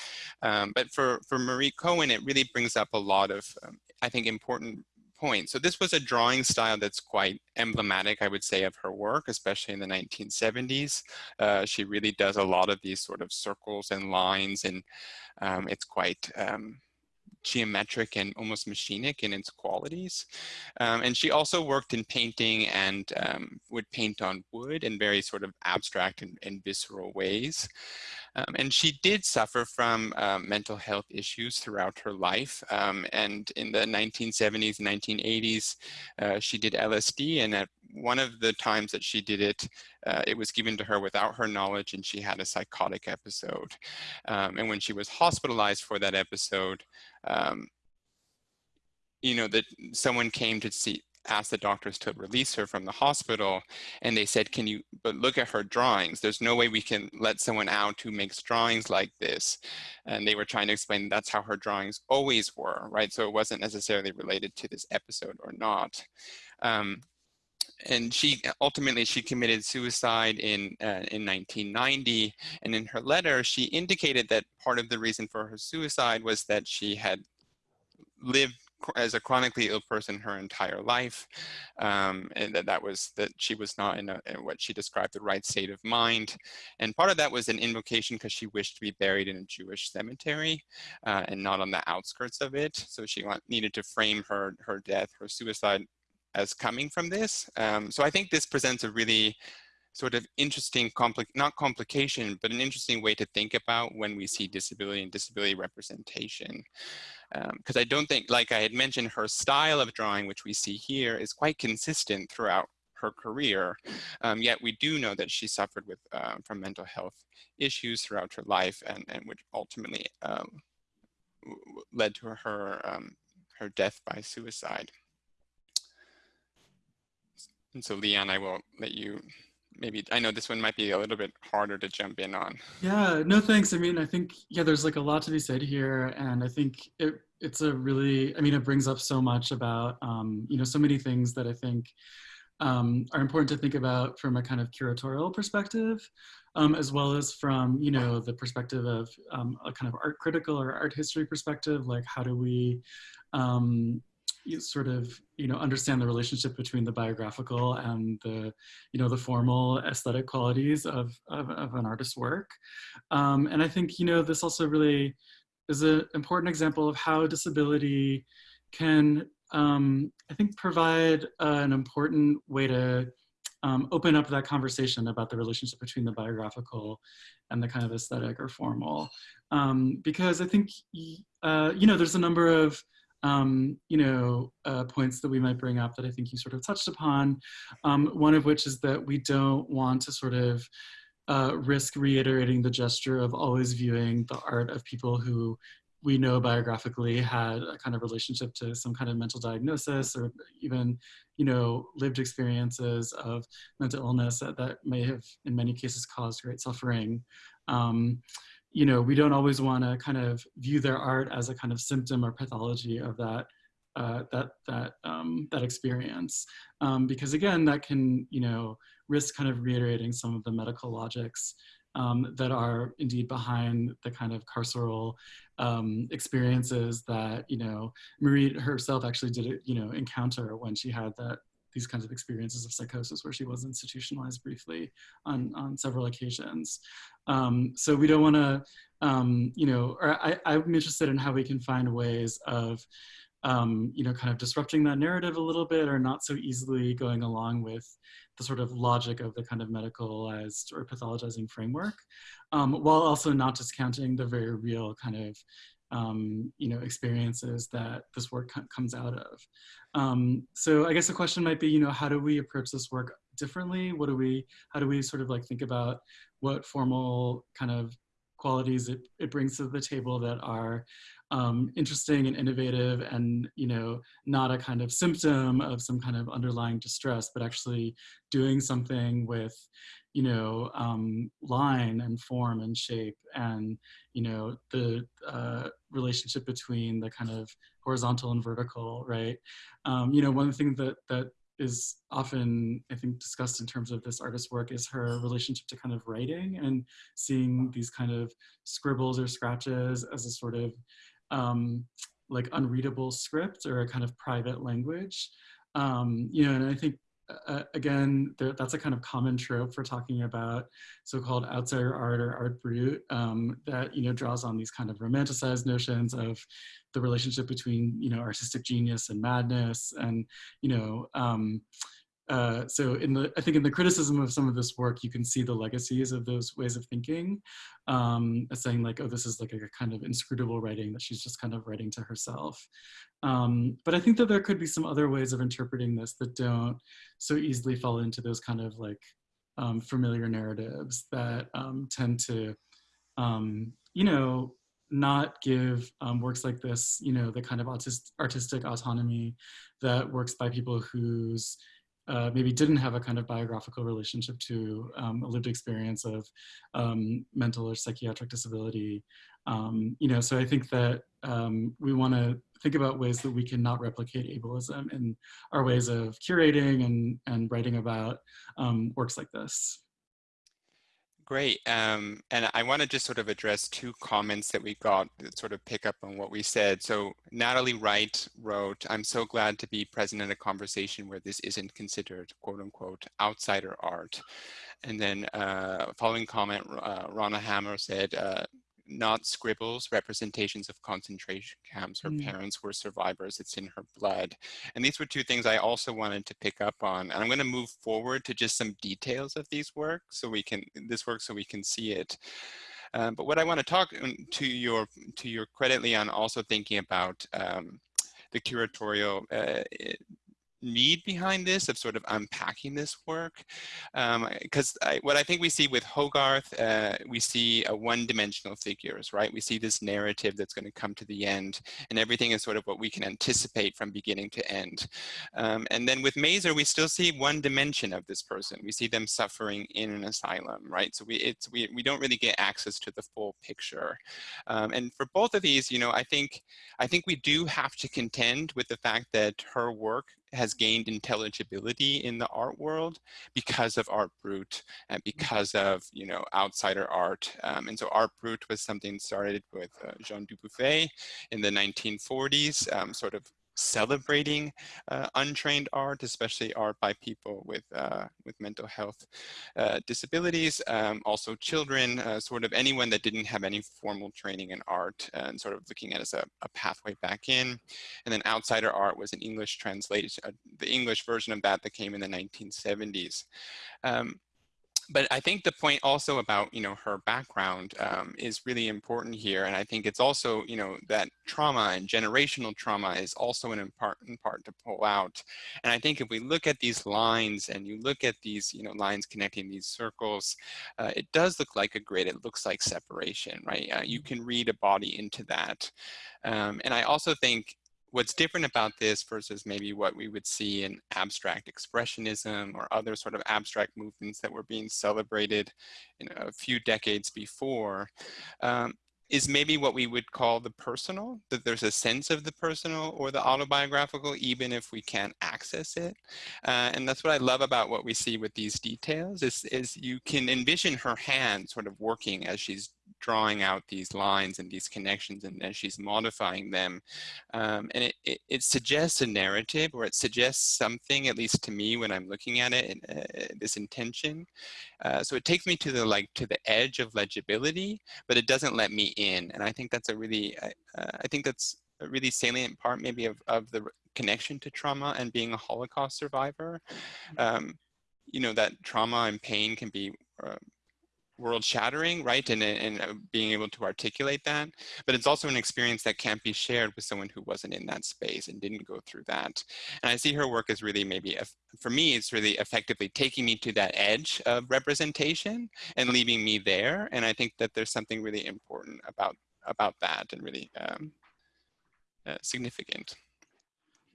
Um, but for, for Marie Cohen, it really brings up a lot of, um, I think, important point. So this was a drawing style that's quite emblematic, I would say, of her work, especially in the 1970s. Uh, she really does a lot of these sort of circles and lines, and um, it's quite um, geometric and almost machinic in its qualities. Um, and she also worked in painting and um, would paint on wood in very sort of abstract and, and visceral ways. Um, and she did suffer from um, mental health issues throughout her life. Um, and in the 1970s, 1980s, uh, she did LSD. And at one of the times that she did it, uh, it was given to her without her knowledge and she had a psychotic episode. Um, and when she was hospitalized for that episode, um, you know, that someone came to see, asked the doctors to release her from the hospital and they said can you but look at her drawings. There's no way we can let someone out who makes drawings like this. And they were trying to explain that's how her drawings always were right? So it wasn't necessarily related to this episode or not. Um, and she ultimately she committed suicide in uh, in 1990 and in her letter she indicated that part of the reason for her suicide was that she had lived as a chronically ill person her entire life, um, and that, that was that she was not in, a, in, what she described the right state of mind. And part of that was an invocation because she wished to be buried in a Jewish cemetery uh, and not on the outskirts of it. So she needed to frame her her death, her suicide, as coming from this. Um, so I think this presents a really sort of interesting, compli not complication, but an interesting way to think about when we see disability and disability representation. Because um, I don't think, like I had mentioned, her style of drawing, which we see here, is quite consistent throughout her career. Um, yet we do know that she suffered with uh, from mental health issues throughout her life, and, and which ultimately um, led to her um, her death by suicide. And so Leon, I will let you maybe I know this one might be a little bit harder to jump in on. Yeah, no thanks. I mean, I think yeah, there's like a lot to be said here, and I think it it's a really I mean, it brings up so much about um, you know so many things that I think um, are important to think about from a kind of curatorial perspective, um, as well as from you know the perspective of um, a kind of art critical or art history perspective. Like, how do we um, you sort of you know understand the relationship between the biographical and the you know the formal aesthetic qualities of of, of an artist's work. Um, and i think you know this also really is an important example of how disability can um, i think provide uh, an important way to um, open up that conversation about the relationship between the biographical and the kind of aesthetic or formal. Um, because i think uh, you know there's a number of um, you know, uh, points that we might bring up that I think you sort of touched upon. Um, one of which is that we don't want to sort of uh, risk reiterating the gesture of always viewing the art of people who we know biographically had a kind of relationship to some kind of mental diagnosis or even, you know, lived experiences of mental illness that, that may have in many cases caused great suffering. Um, you know, we don't always want to kind of view their art as a kind of symptom or pathology of that uh, that that um, that experience, um, because again, that can you know risk kind of reiterating some of the medical logics um, that are indeed behind the kind of carceral um, experiences that you know Marie herself actually did you know encounter when she had that these kinds of experiences of psychosis where she was institutionalized briefly on, on several occasions. Um, so we don't want to, um, you know, or I, I'm interested in how we can find ways of, um, you know, kind of disrupting that narrative a little bit or not so easily going along with the sort of logic of the kind of medicalized or pathologizing framework, um, while also not discounting the very real kind of um, you know, experiences that this work comes out of. Um, so I guess the question might be, you know, how do we approach this work differently? What do we, how do we sort of like think about what formal kind of qualities it, it brings to the table that are um, interesting and innovative and you know not a kind of symptom of some kind of underlying distress but actually doing something with you know um, line and form and shape and you know the uh, relationship between the kind of horizontal and vertical right? Um, you know one thing that that is often i think discussed in terms of this artist's work is her relationship to kind of writing and seeing these kind of scribbles or scratches as a sort of um, like unreadable script or a kind of private language. Um, you know and i think uh, again, there, that's a kind of common trope for talking about so-called outsider art or art brut um, that, you know, draws on these kind of romanticized notions of the relationship between, you know, artistic genius and madness and, you know, um, uh, so in the, I think in the criticism of some of this work, you can see the legacies of those ways of thinking, um, saying like, oh, this is like a, kind of inscrutable writing that she's just kind of writing to herself. Um, but I think that there could be some other ways of interpreting this that don't so easily fall into those kind of like um, familiar narratives that um, tend to, um, you know, not give um, works like this, you know, the kind of artist, artistic autonomy that works by people whose uh, maybe didn't have a kind of biographical relationship to um, a lived experience of um, mental or psychiatric disability. Um, you know, so I think that um, we want to think about ways that we can not replicate ableism in our ways of curating and, and writing about um, works like this. Great. Um, and I want to just sort of address two comments that we got that sort of pick up on what we said. So Natalie Wright wrote, I'm so glad to be present in a conversation where this isn't considered quote unquote outsider art. And then uh, following comment, uh, Rana Hammer said, uh, not scribbles, representations of concentration camps. Her mm. parents were survivors. It's in her blood. And these were two things I also wanted to pick up on. And I'm going to move forward to just some details of these work so we can this work so we can see it. Um, but what I want to talk um, to your to your credit, Leon, also thinking about um, the curatorial uh, need behind this of sort of unpacking this work. Because um, what I think we see with Hogarth uh, we see a one-dimensional figures right? We see this narrative that's going to come to the end and everything is sort of what we can anticipate from beginning to end. Um, and then with Mazur we still see one dimension of this person. We see them suffering in an asylum right? So we it's we, we don't really get access to the full picture. Um, and for both of these you know I think I think we do have to contend with the fact that her work has gained intelligibility in the art world because of Art Brut and mm. because of, you know, outsider art. Um, and so Art Brut was something started with uh, Jean Dubuffet in the 1940s, um, sort of celebrating uh, untrained art, especially art by people with, uh, with mental health uh, disabilities, um, also children, uh, sort of anyone that didn't have any formal training in art and sort of looking at as a, a pathway back in. And then outsider art was an English translation, uh, the English version of that that came in the 1970s. Um, but I think the point also about, you know, her background um, is really important here. And I think it's also, you know, that trauma and generational trauma is also an important part to pull out. And I think if we look at these lines and you look at these, you know, lines connecting these circles, uh, it does look like a grid. It looks like separation, right? Uh, you can read a body into that. Um, and I also think what's different about this versus maybe what we would see in abstract expressionism or other sort of abstract movements that were being celebrated a few decades before um, is maybe what we would call the personal, that there's a sense of the personal or the autobiographical, even if we can't access it. Uh, and that's what I love about what we see with these details is, is you can envision her hand sort of working as she's drawing out these lines and these connections and as she's modifying them. Um, and it, it, it, suggests a narrative or it suggests something, at least to me when I'm looking at it, uh, this intention. Uh, so it takes me to the like to the edge of legibility, but it doesn't let me in. And I think that's a really, uh, I think that's a really salient part maybe of, of the connection to trauma and being a Holocaust survivor. Um, you know, that trauma and pain can be uh, world shattering, right? And, and uh, being able to articulate that. But it's also an experience that can't be shared with someone who wasn't in that space and didn't go through that. And I see her work as really maybe, for me, it's really effectively taking me to that edge of representation and leaving me there. And I think that there's something really important about, about that and really um, uh, significant.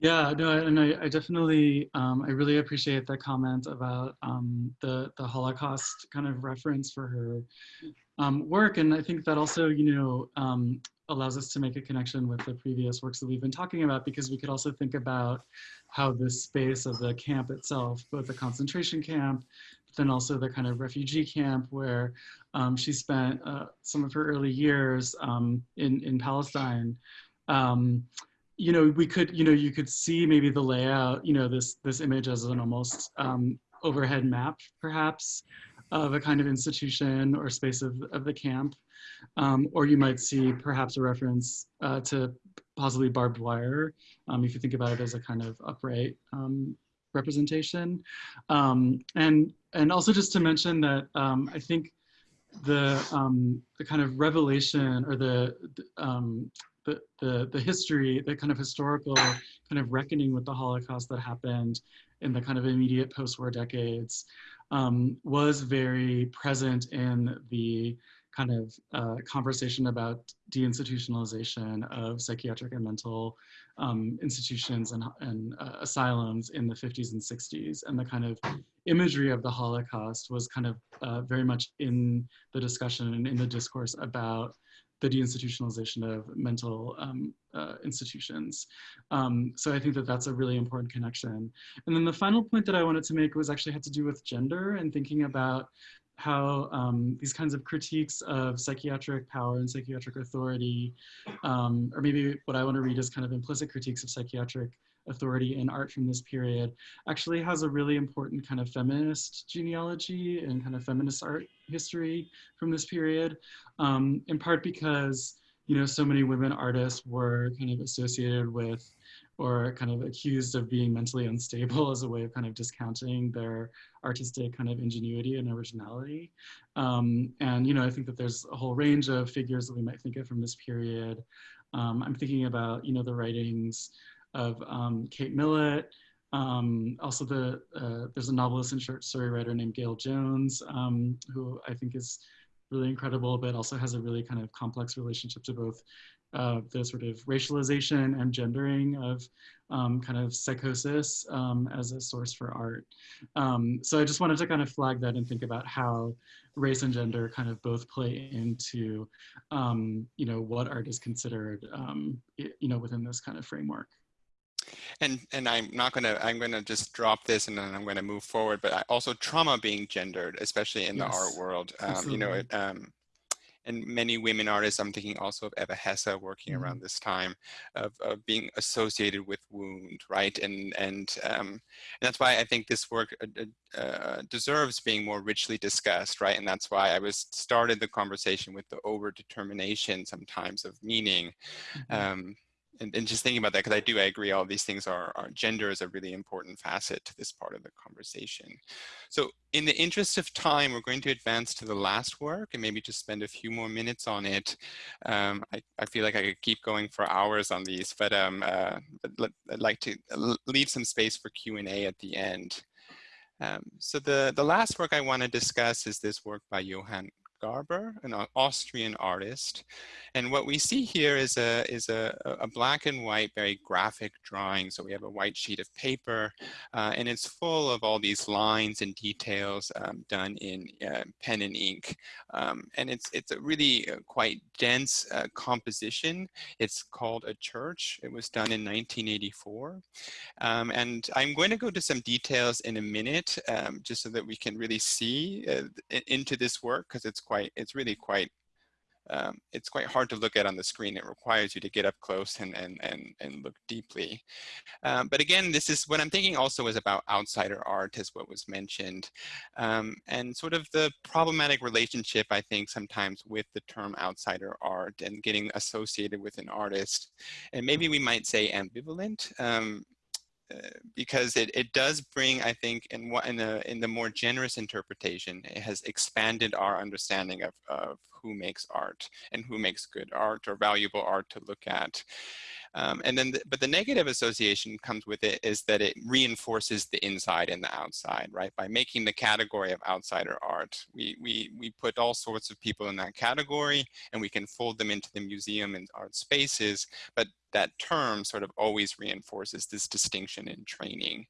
Yeah, no, and I, I definitely, um, I really appreciate the comment about um, the the Holocaust kind of reference for her um, work, and I think that also, you know, um, allows us to make a connection with the previous works that we've been talking about, because we could also think about how this space of the camp itself, both the concentration camp, but then also the kind of refugee camp where um, she spent uh, some of her early years um, in in Palestine. Um, you know, we could, you know, you could see maybe the layout, you know, this this image as an almost um, overhead map, perhaps, of a kind of institution or space of, of the camp. Um, or you might see perhaps a reference uh, to possibly barbed wire, um, if you think about it as a kind of upright um, representation. Um, and, and also just to mention that um, I think the, um, the kind of revelation or the, um, the, the, history, the kind of historical kind of reckoning with the Holocaust that happened in the kind of immediate post-war decades um, was very present in the kind of uh, conversation about deinstitutionalization of psychiatric and mental um, institutions and, and uh, asylums in the 50s and 60s. And the kind of imagery of the Holocaust was kind of uh, very much in the discussion and in the discourse about the deinstitutionalization of mental um, uh, institutions. Um, so I think that that's a really important connection. And then the final point that I wanted to make was actually had to do with gender and thinking about how um, these kinds of critiques of psychiatric power and psychiatric authority, um, or maybe what I want to read is kind of implicit critiques of psychiatric authority in art from this period, actually has a really important kind of feminist genealogy and kind of feminist art history from this period, um, in part because you know so many women artists were kind of associated with or kind of accused of being mentally unstable as a way of kind of discounting their artistic kind of ingenuity and originality. Um, and, you know, I think that there's a whole range of figures that we might think of from this period. Um, I'm thinking about, you know, the writings of um, Kate Millett, um, also the, uh, there's a novelist and short story writer named Gayl Jones, um, who I think is really incredible, but also has a really kind of complex relationship to both uh, the sort of racialization and gendering of um, kind of psychosis um, as a source for art. Um, so I just wanted to kind of flag that and think about how race and gender kind of both play into, um, you know, what art is considered, um, you know, within this kind of framework. And and I'm not gonna I'm gonna just drop this and then I'm gonna move forward. But I, also trauma being gendered, especially in yes, the art world. Um, you know, it, um, and many women artists, I'm thinking also of Eva Hesse working mm -hmm. around this time, of, of, being associated with wound, right? And and, um, and that's why I think this work uh, uh, deserves being more richly discussed, right? And that's why I was started the conversation with the over-determination sometimes of meaning. Mm -hmm. um, and, and just thinking about that, because I do, I agree, all these things are, are, gender is a really important facet to this part of the conversation. So in the interest of time, we're going to advance to the last work and maybe just spend a few more minutes on it. Um, I, I feel like I could keep going for hours on these, but, um, uh, but I'd like to leave some space for Q&A at the end. Um, so the, the last work I want to discuss is this work by Johann Garber, an Austrian artist. And what we see here is a, is a, a black and white, very graphic drawing. So we have a white sheet of paper uh, and it's full of all these lines and details um, done in uh, pen and ink. Um, and it's, it's a really uh, quite dense uh, composition. It's called A Church. It was done in 1984. Um, and I'm going to go to some details in a minute, um, just so that we can really see uh, into this work because it's quite, it's really quite, um, it's quite hard to look at on the screen. It requires you to get up close and, and, and, and look deeply. Um, but again, this is what I'm thinking also is about outsider art as what was mentioned. Um, and sort of the problematic relationship, I think, sometimes with the term outsider art and getting associated with an artist. And maybe we might say ambivalent. Because it, it does bring, I think, in, what, in, the, in the more generous interpretation, it has expanded our understanding of, of who makes art and who makes good art or valuable art to look at. Um, and then, the, but the negative association comes with it is that it reinforces the inside and the outside, right? By making the category of outsider art, we, we, we put all sorts of people in that category and we can fold them into the museum and art spaces, but that term sort of always reinforces this distinction in training.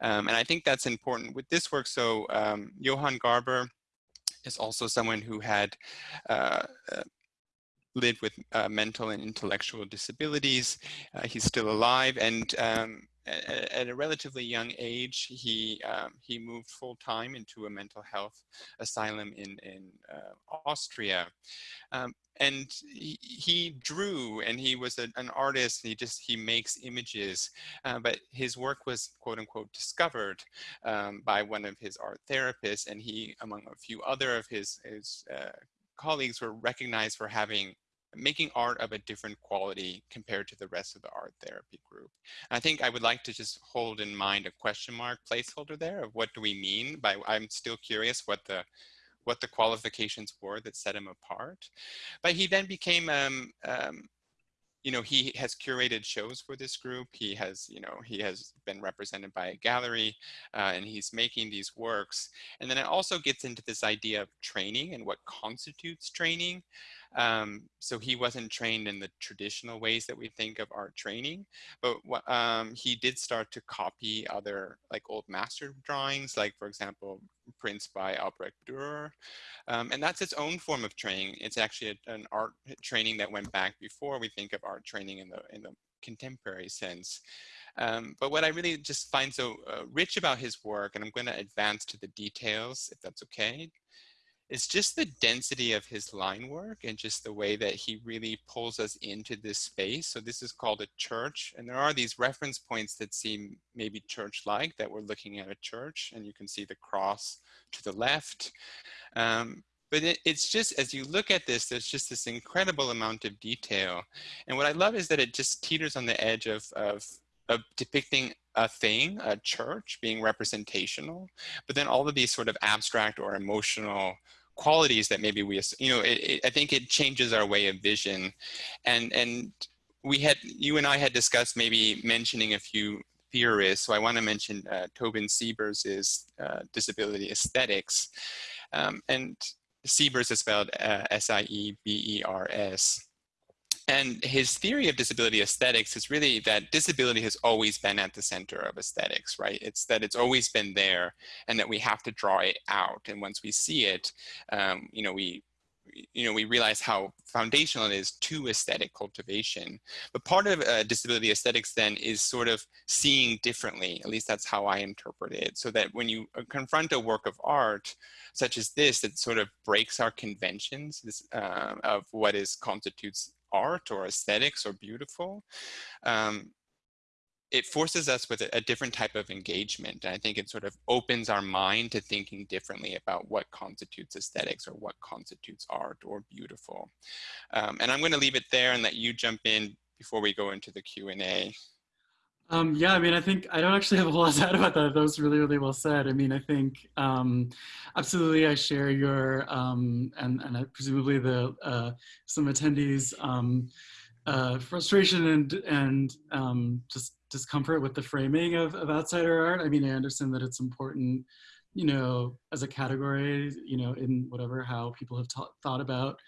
Um, and I think that's important with this work. So um, Johann Garber is also someone who had uh, uh, lived with uh, mental and intellectual disabilities. Uh, he's still alive and um, at, a relatively young age, he um, he moved full time into a mental health asylum in in uh, Austria, um, and he, he, drew and he was a, an artist. He just he makes images, uh, but his work was quote unquote discovered um, by one of his art therapists, and he, among a few other of his his uh, colleagues, were recognized for having making art of a different quality compared to the rest of the art therapy group. I think I would like to just hold in mind a question mark placeholder there of what do we mean by, I'm still curious what the what the qualifications were that set him apart. But he then became um, um, you know, he has curated shows for this group. He has, you know, he has been represented by a gallery uh, and he's making these works. And then it also gets into this idea of training and what constitutes training. Um, so he wasn't trained in the traditional ways that we think of art training, but um, he did start to copy other like old master drawings, like for example, prints by Albrecht Dürer. Um, and that's its own form of training. It's actually a, an art training that went back before we think of art training in the, in the contemporary sense. Um, but what I really just find so uh, rich about his work, and I'm going to advance to the details, if that's okay, is just the density of his line work and just the way that he really pulls us into this space. So this is called a church. And there are these reference points that seem maybe church-like that we're looking at a church and you can see the cross to the left. Um, but it, it's just, as you look at this, there's just this incredible amount of detail. And what I love is that it just teeters on the edge of, of, of depicting a thing, a church being representational, but then all of these sort of abstract or emotional qualities that maybe we, you know, it, it, I think it changes our way of vision. And, and we had, you and I had discussed maybe mentioning a few theorists. So I want to mention uh, Tobin Siebers' uh, disability aesthetics. Um, and Siebers is spelled uh, S-I-E-B-E-R-S. And his theory of disability aesthetics is really that disability has always been at the center of aesthetics, right? It's that it's always been there and that we have to draw it out. And once we see it, um, you know, we, you know, we realize how foundational it is to aesthetic cultivation. But part of uh, disability aesthetics then is sort of seeing differently, at least that's how I interpret it. So that when you uh, confront a work of art, such as this, that sort of breaks our conventions this, uh, of what is constitutes art or aesthetics or beautiful, um, it forces us with a, different type of engagement. And I think it sort of opens our mind to thinking differently about what constitutes aesthetics or what constitutes art or beautiful. Um, and I'm going to leave it there and let you jump in before we go into the Q&A. Um, yeah, I mean, I think I don't actually have a whole lot to add about that. That was really, really well said. I mean, I think um, absolutely I share your, um, and, and I, presumably the uh, some attendees um, uh, frustration and, and um, just discomfort with the framing of, of outsider art. I mean, I understand that it's important, you know, as a category, you know, in whatever, how people have thought about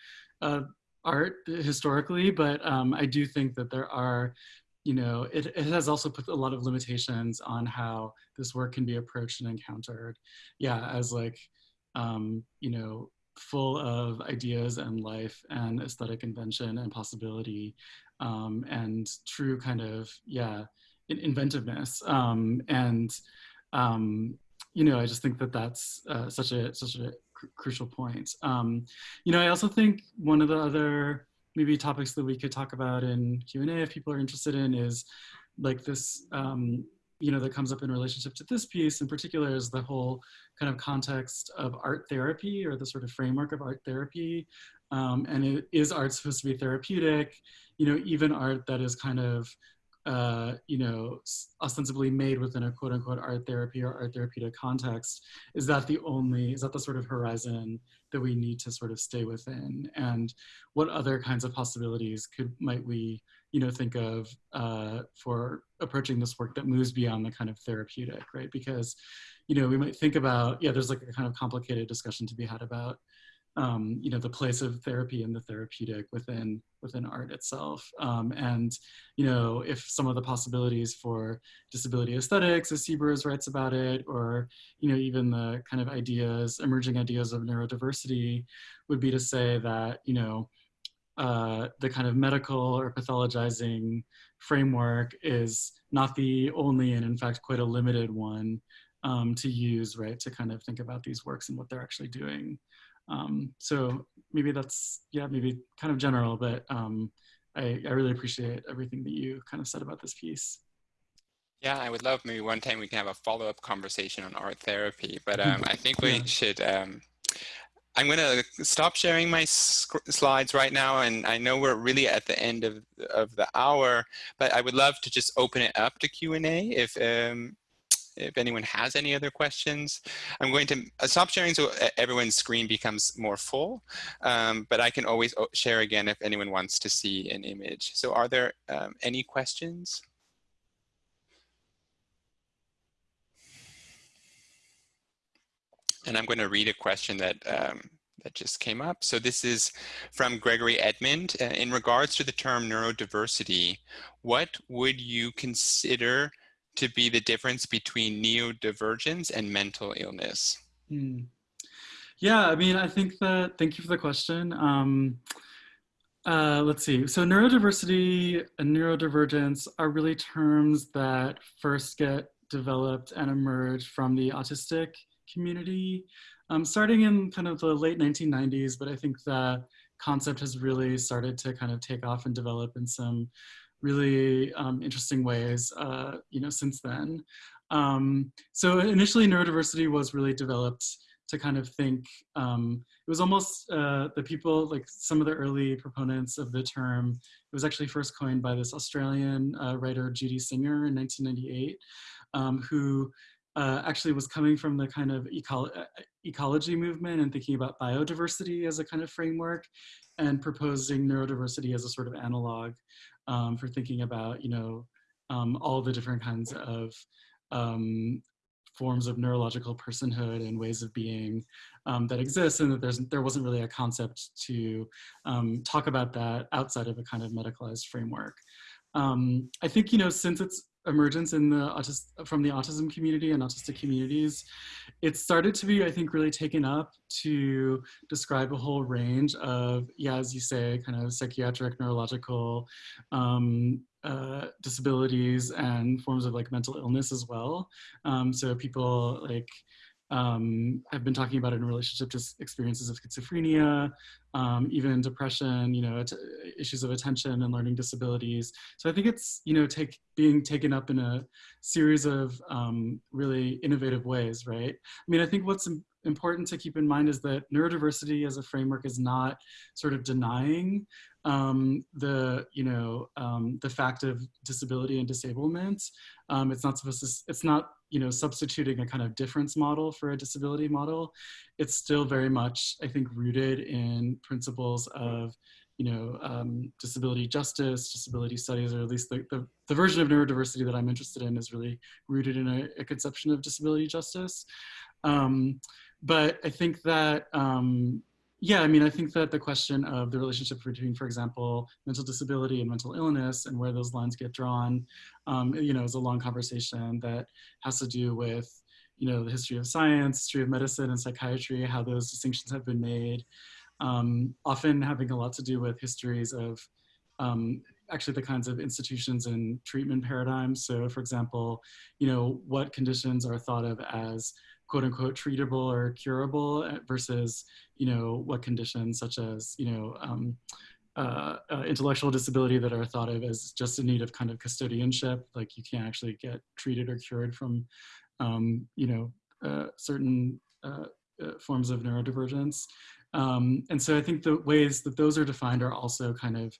uh, art historically, but um, I do think that there are you know, it, it has also put a lot of limitations on how this work can be approached and encountered. Yeah, as like, um, you know, full of ideas and life and aesthetic invention and possibility um, and true kind of, yeah, inventiveness. Um, and, um, you know, I just think that that's uh, such a, such a cr crucial point. Um, you know, I also think one of the other maybe topics that we could talk about in Q&A if people are interested in is like this, um, you know, that comes up in relationship to this piece in particular is the whole kind of context of art therapy or the sort of framework of art therapy. Um, and it, is art supposed to be therapeutic? You know, even art that is kind of uh, you know, ostensibly made within a quote unquote art therapy or art therapeutic context, is that the only, is that the sort of horizon that we need to sort of stay within? And what other kinds of possibilities could, might we, you know, think of uh, for approaching this work that moves beyond the kind of therapeutic, right? Because, you know, we might think about, yeah, there's like a kind of complicated discussion to be had about um, you know, the place of therapy and the therapeutic within within art itself. Um, and, you know, if some of the possibilities for disability aesthetics, as Siebers writes about it, or, you know, even the kind of ideas, emerging ideas of neurodiversity would be to say that, you know, uh, the kind of medical or pathologizing framework is not the only and in fact quite a limited one um, to use, right, to kind of think about these works and what they're actually doing. Um, so maybe that's, yeah, maybe kind of general, but um, I, I really appreciate everything that you kind of said about this piece. Yeah, I would love maybe one time we can have a follow-up conversation on art therapy, but um, I think we yeah. should, um, I'm going to stop sharing my slides right now, and I know we're really at the end of, of the hour, but I would love to just open it up to Q&A if um, if anyone has any other questions. I'm going to uh, stop sharing so everyone's screen becomes more full, um, but I can always uh, share again if anyone wants to see an image. So are there um, any questions? And I'm going to read a question that um, that just came up. So this is from Gregory Edmond. Uh, in regards to the term neurodiversity, what would you consider to be the difference between neurodivergence and mental illness? Hmm. Yeah, I mean, I think that, thank you for the question. Um, uh, let's see, so neurodiversity and neurodivergence are really terms that first get developed and emerge from the autistic community. um, starting in kind of the late 1990s, but I think the concept has really started to kind of take off and develop in some really um, interesting ways, uh, you know, since then. Um, so initially neurodiversity was really developed to kind of think, um, it was almost uh, the people, like some of the early proponents of the term, it was actually first coined by this Australian uh, writer, Judy Singer in 1998, um, who uh, actually was coming from the kind of eco uh, ecology movement and thinking about biodiversity as a kind of framework and proposing neurodiversity as a sort of analog um, for thinking about, you know, um, all the different kinds of um, forms of neurological personhood and ways of being um, that exist and that there's, there wasn't really a concept to um, talk about that outside of a kind of medicalized framework. Um, I think, you know, since its emergence in the autist from the autism community and autistic communities, it started to be, I think, really taken up to describe a whole range of, yeah, as you say, kind of psychiatric, neurological um, uh, disabilities and forms of like mental illness as well. Um, so people like um, have been talking about it in relationship to experiences of schizophrenia, um, even depression, you know, issues of attention and learning disabilities. So I think it's, you know, take, being taken up in a series of um, really innovative ways, right? I mean, I think what's important to keep in mind is that neurodiversity as a framework is not sort of denying um, the you know um, the fact of disability and disablement. Um, it's not supposed to. It's not you know substituting a kind of difference model for a disability model. It's still very much I think rooted in principles of you know um, disability justice, disability studies, or at least the, the, the version of neurodiversity that I'm interested in is really rooted in a, a conception of disability justice. Um, but I think that um, yeah, I mean, I think that the question of the relationship between, for example, mental disability and mental illness and where those lines get drawn, um, you know, is a long conversation that has to do with, you know, the history of science, history of medicine and psychiatry, how those distinctions have been made, um, often having a lot to do with histories of um, actually the kinds of institutions and treatment paradigms. So for example, you know, what conditions are thought of as quote unquote treatable or curable uh, versus, you know, what conditions such as, you know, um, uh, uh, intellectual disability that are thought of as just in need of kind of custodianship, like you can't actually get treated or cured from, um, you know, uh, certain uh, uh, forms of neurodivergence. Um, and so I think the ways that those are defined are also kind of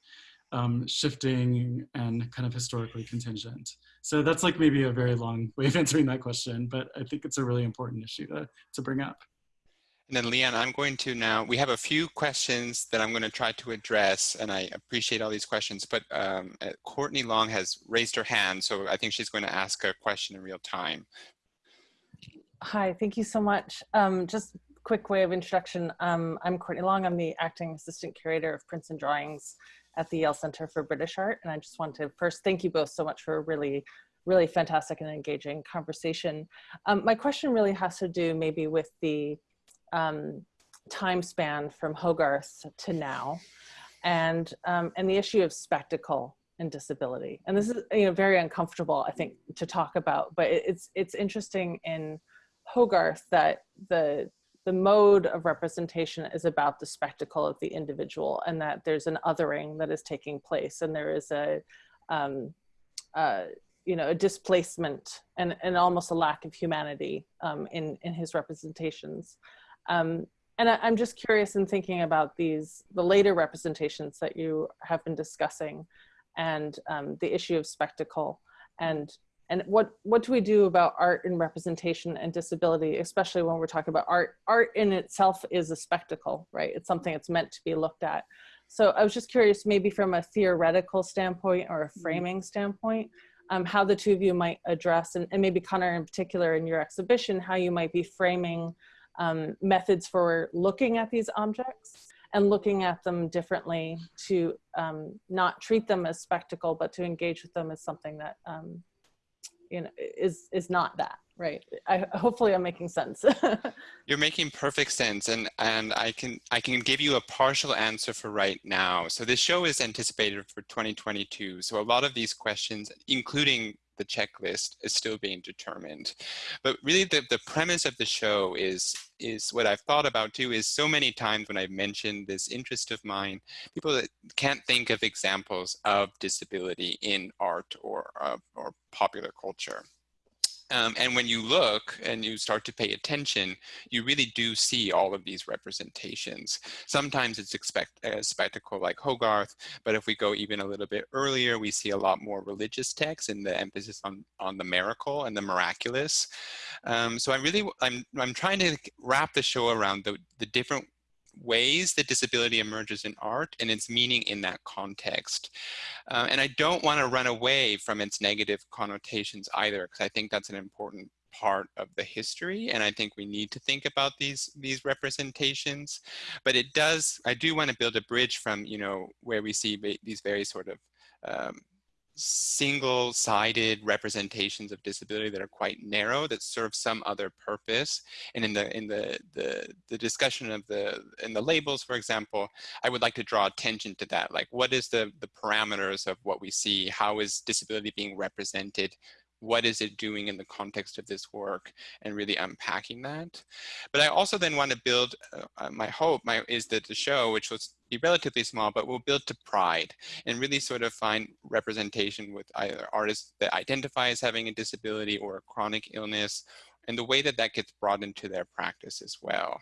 um, shifting and kind of historically contingent. So that's like maybe a very long way of answering that question, but I think it's a really important issue to, to bring up. And then Leanne, I'm going to now, we have a few questions that I'm going to try to address, and I appreciate all these questions, but um, uh, Courtney Long has raised her hand, so I think she's going to ask a question in real time. Hi, thank you so much. Um, just quick way of introduction. Um, I'm Courtney Long. I'm the acting assistant curator of prints and drawings at the Yale Center for British Art. And I just want to first thank you both so much for a really, really fantastic and engaging conversation. Um, my question really has to do maybe with the um, time span from Hogarth to now and, um, and the issue of spectacle and disability. And this is you know, very uncomfortable, I think, to talk about, but it's, it's interesting in Hogarth that the the mode of representation is about the spectacle of the individual and that there's an othering that is taking place and there is a um, uh, you know a displacement and, and almost a lack of humanity um, in in his representations. Um, and I, am just curious in thinking about these the later representations that you have been discussing and um, the issue of spectacle and and what what do we do about art and representation and disability especially when we're talking about art? Art in itself is a spectacle right? It's something that's meant to be looked at. So i was just curious maybe from a theoretical standpoint or a mm-hmm. framing standpoint um, how the two of you might address and, and, maybe connor in particular in your exhibition how you might be framing um, methods for looking at these objects and looking at them differently to um, not treat them as spectacle but to engage with them as something that um, you know is is not that right? I, hopefully i'm making sense. *laughs* You're making perfect sense and and i can i can give you a partial answer for right now. So this show is anticipated for 2022 so a lot of these questions including the checklist is still being determined. But really the, the premise of the show is, is what I've thought about too, is so many times when I've mentioned this interest of mine, people that can't think of examples of disability in art or, uh, or popular culture. Um, and when you look and you start to pay attention, you really do see all of these representations. Sometimes it's expect a spectacle like Hogarth, but if we go even a little bit earlier, we see a lot more religious texts and the emphasis on, on the miracle and the miraculous. Um, so I'm really, I'm, I'm trying to wrap the show around the, the different ways that disability emerges in art and its meaning in that context. Uh, and I don't want to run away from its negative connotations either, because I think that's an important part of the history and I think we need to think about these these representations but it does I do want to build a bridge from you know where we see these very sort of um, single-sided representations of disability that are quite narrow that serve some other purpose. And in the in the the, the discussion of the in the labels for example i would like to draw attention to that. Like what is the the parameters of what we see? How is disability being represented what is it doing in the context of this work and really unpacking that. But I also then want to build, uh, uh, my hope my, is that the show, which will be relatively small, but will build to pride and really sort of find representation with either artists that identify as having a disability or a chronic illness and the way that that gets brought into their practice as well.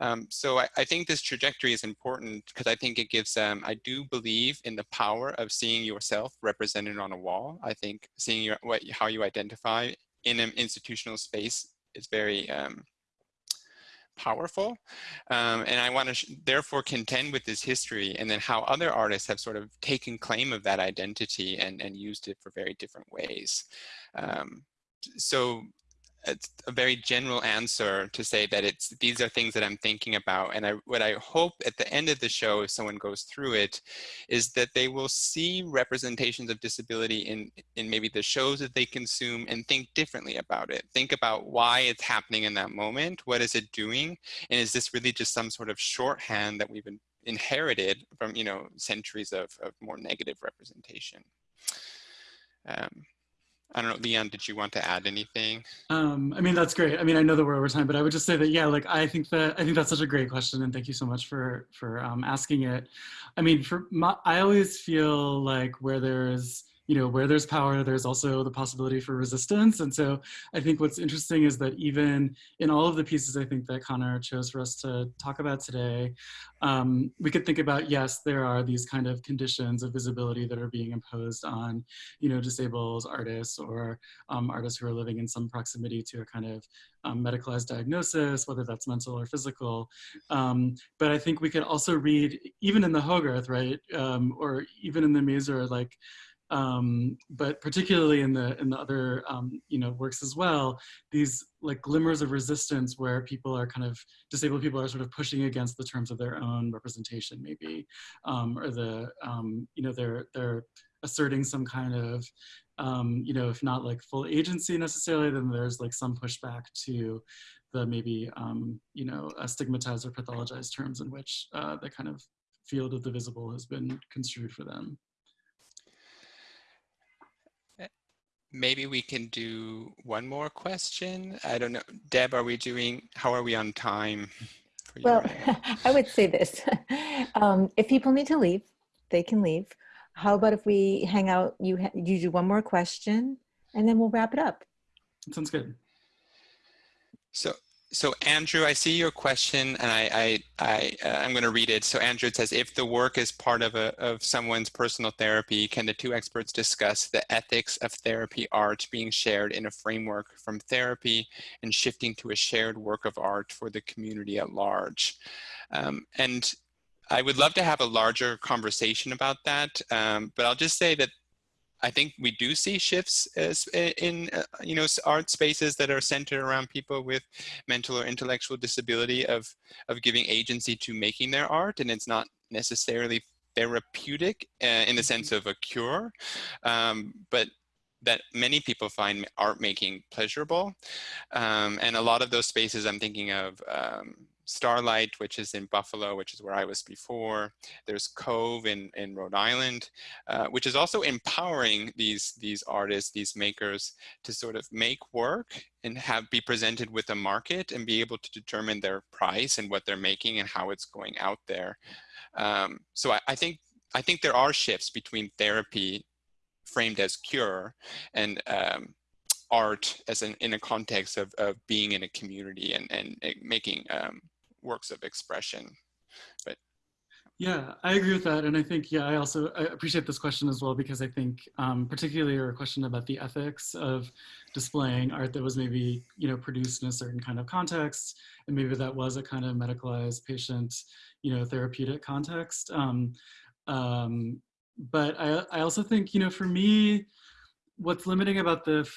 Um, so I, I, think this trajectory is important because I think it gives them, I do believe in the power of seeing yourself represented on a wall. I think seeing your, what, how you identify in an institutional space is very um, powerful. Um, and I want to therefore contend with this history and then how other artists have sort of taken claim of that identity and, and used it for very different ways. Um, so it's a very general answer to say that it's these are things that I'm thinking about. And I, what I hope at the end of the show, if someone goes through it, is that they will see representations of disability in, in maybe the shows that they consume and think differently about it. Think about why it's happening in that moment. What is it doing? And is this really just some sort of shorthand that we've inherited from, you know, centuries of, of more negative representation? Um, I don't know, Leon, did you want to add anything? Um, I mean, that's great. I mean, I know that we're over time, but I would just say that, yeah, like, I think that, I think that's such a great question. And thank you so much for, for um, asking it. I mean, for my, I always feel like where there's, you know, where there's power, there's also the possibility for resistance. And so I think what's interesting is that even in all of the pieces I think that Connor chose for us to talk about today, um, we could think about, yes, there are these kind of conditions of visibility that are being imposed on, you know, disabled artists or um, artists who are living in some proximity to a kind of um, medicalized diagnosis, whether that's mental or physical. Um, but I think we could also read, even in the Hogarth, right, um, or even in the Mazur, like, um, but particularly in the in the other um, you know works as well, these like glimmers of resistance where people are kind of disabled people are sort of pushing against the terms of their own representation maybe, um, or the um, you know they're they're asserting some kind of um, you know if not like full agency necessarily, then there's like some pushback to the maybe um, you know stigmatized or pathologized terms in which uh, the kind of field of the visible has been construed for them. Maybe we can do one more question. I don't know. Deb, are we doing, how are we on time? Well, *laughs* I would say this. *laughs* um, if people need to leave, they can leave. How about if we hang out, you, you do one more question and then we'll wrap it up. sounds good. So so Andrew, I see your question and I, I, I, uh, I'm going to read it. So Andrew, says, if the work is part of, a, of someone's personal therapy, can the two experts discuss the ethics of therapy art being shared in a framework from therapy and shifting to a shared work of art for the community at large? Um, and I would love to have a larger conversation about that, um, but I'll just say that I think we do see shifts as in, uh, you know, art spaces that are centered around people with mental or intellectual disability of, of giving agency to making their art. And it's not necessarily therapeutic uh, in the sense of a cure, um, but that many people find art making pleasurable. Um, and a lot of those spaces I'm thinking of um, Starlight, which is in Buffalo, which is where I was before. There's Cove in, in Rhode Island, uh, which is also empowering these, these artists, these makers to sort of make work and have be presented with a market and be able to determine their price and what they're making and how it's going out there. Um, so I, I think I think there are shifts between therapy framed as cure and um, art as an in a context of, of being in a community and, and making um, works of expression. But yeah, I agree with that. And I think, yeah, I also I appreciate this question as well, because I think um, particularly your question about the ethics of displaying art that was maybe, you know, produced in a certain kind of context, and maybe that was a kind of medicalized patient, you know, therapeutic context. Um, um, but I, I also think, you know, for me, what's limiting about the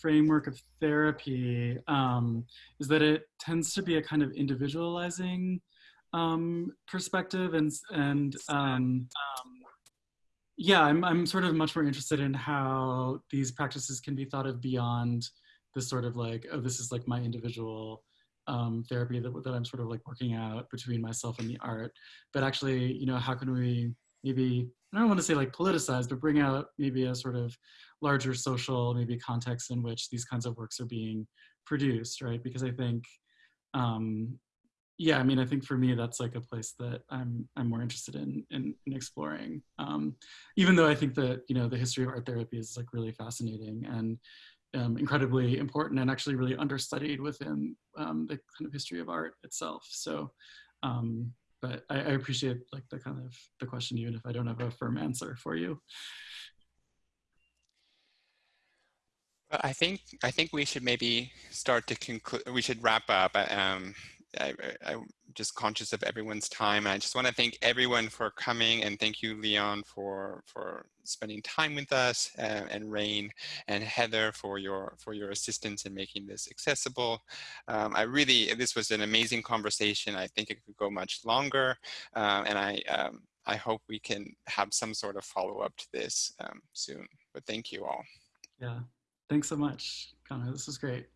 framework of therapy um, is that it tends to be a kind of individualizing um, perspective and, and um, yeah, I'm, I'm sort of much more interested in how these practices can be thought of beyond this sort of like, oh, this is like my individual um, therapy that, that I'm sort of like working out between myself and the art. But actually, you know, how can we maybe, I don't want to say like politicize, but bring out maybe a sort of larger social maybe context in which these kinds of works are being produced, right? Because I think, um, yeah, I mean, I think for me, that's like a place that I'm, I'm more interested in, in, in exploring. Um, even though I think that, you know, the history of art therapy is like really fascinating and um, incredibly important and actually really understudied within um, the kind of history of art itself. So, um, but I, I, appreciate like the kind of the question, even if I don't have a firm answer for you. I think I think we should maybe start to conclude. We should wrap up. Um, I, am just conscious of everyone's time. I just want to thank everyone for coming and thank you, Leon, for for spending time with us, uh, and Rain and Heather for your for your assistance in making this accessible. Um, I really this was an amazing conversation. I think it could go much longer, uh, and I um, I hope we can have some sort of follow up to this um, soon. But thank you all. Yeah. Thanks so much, Connor. This was great.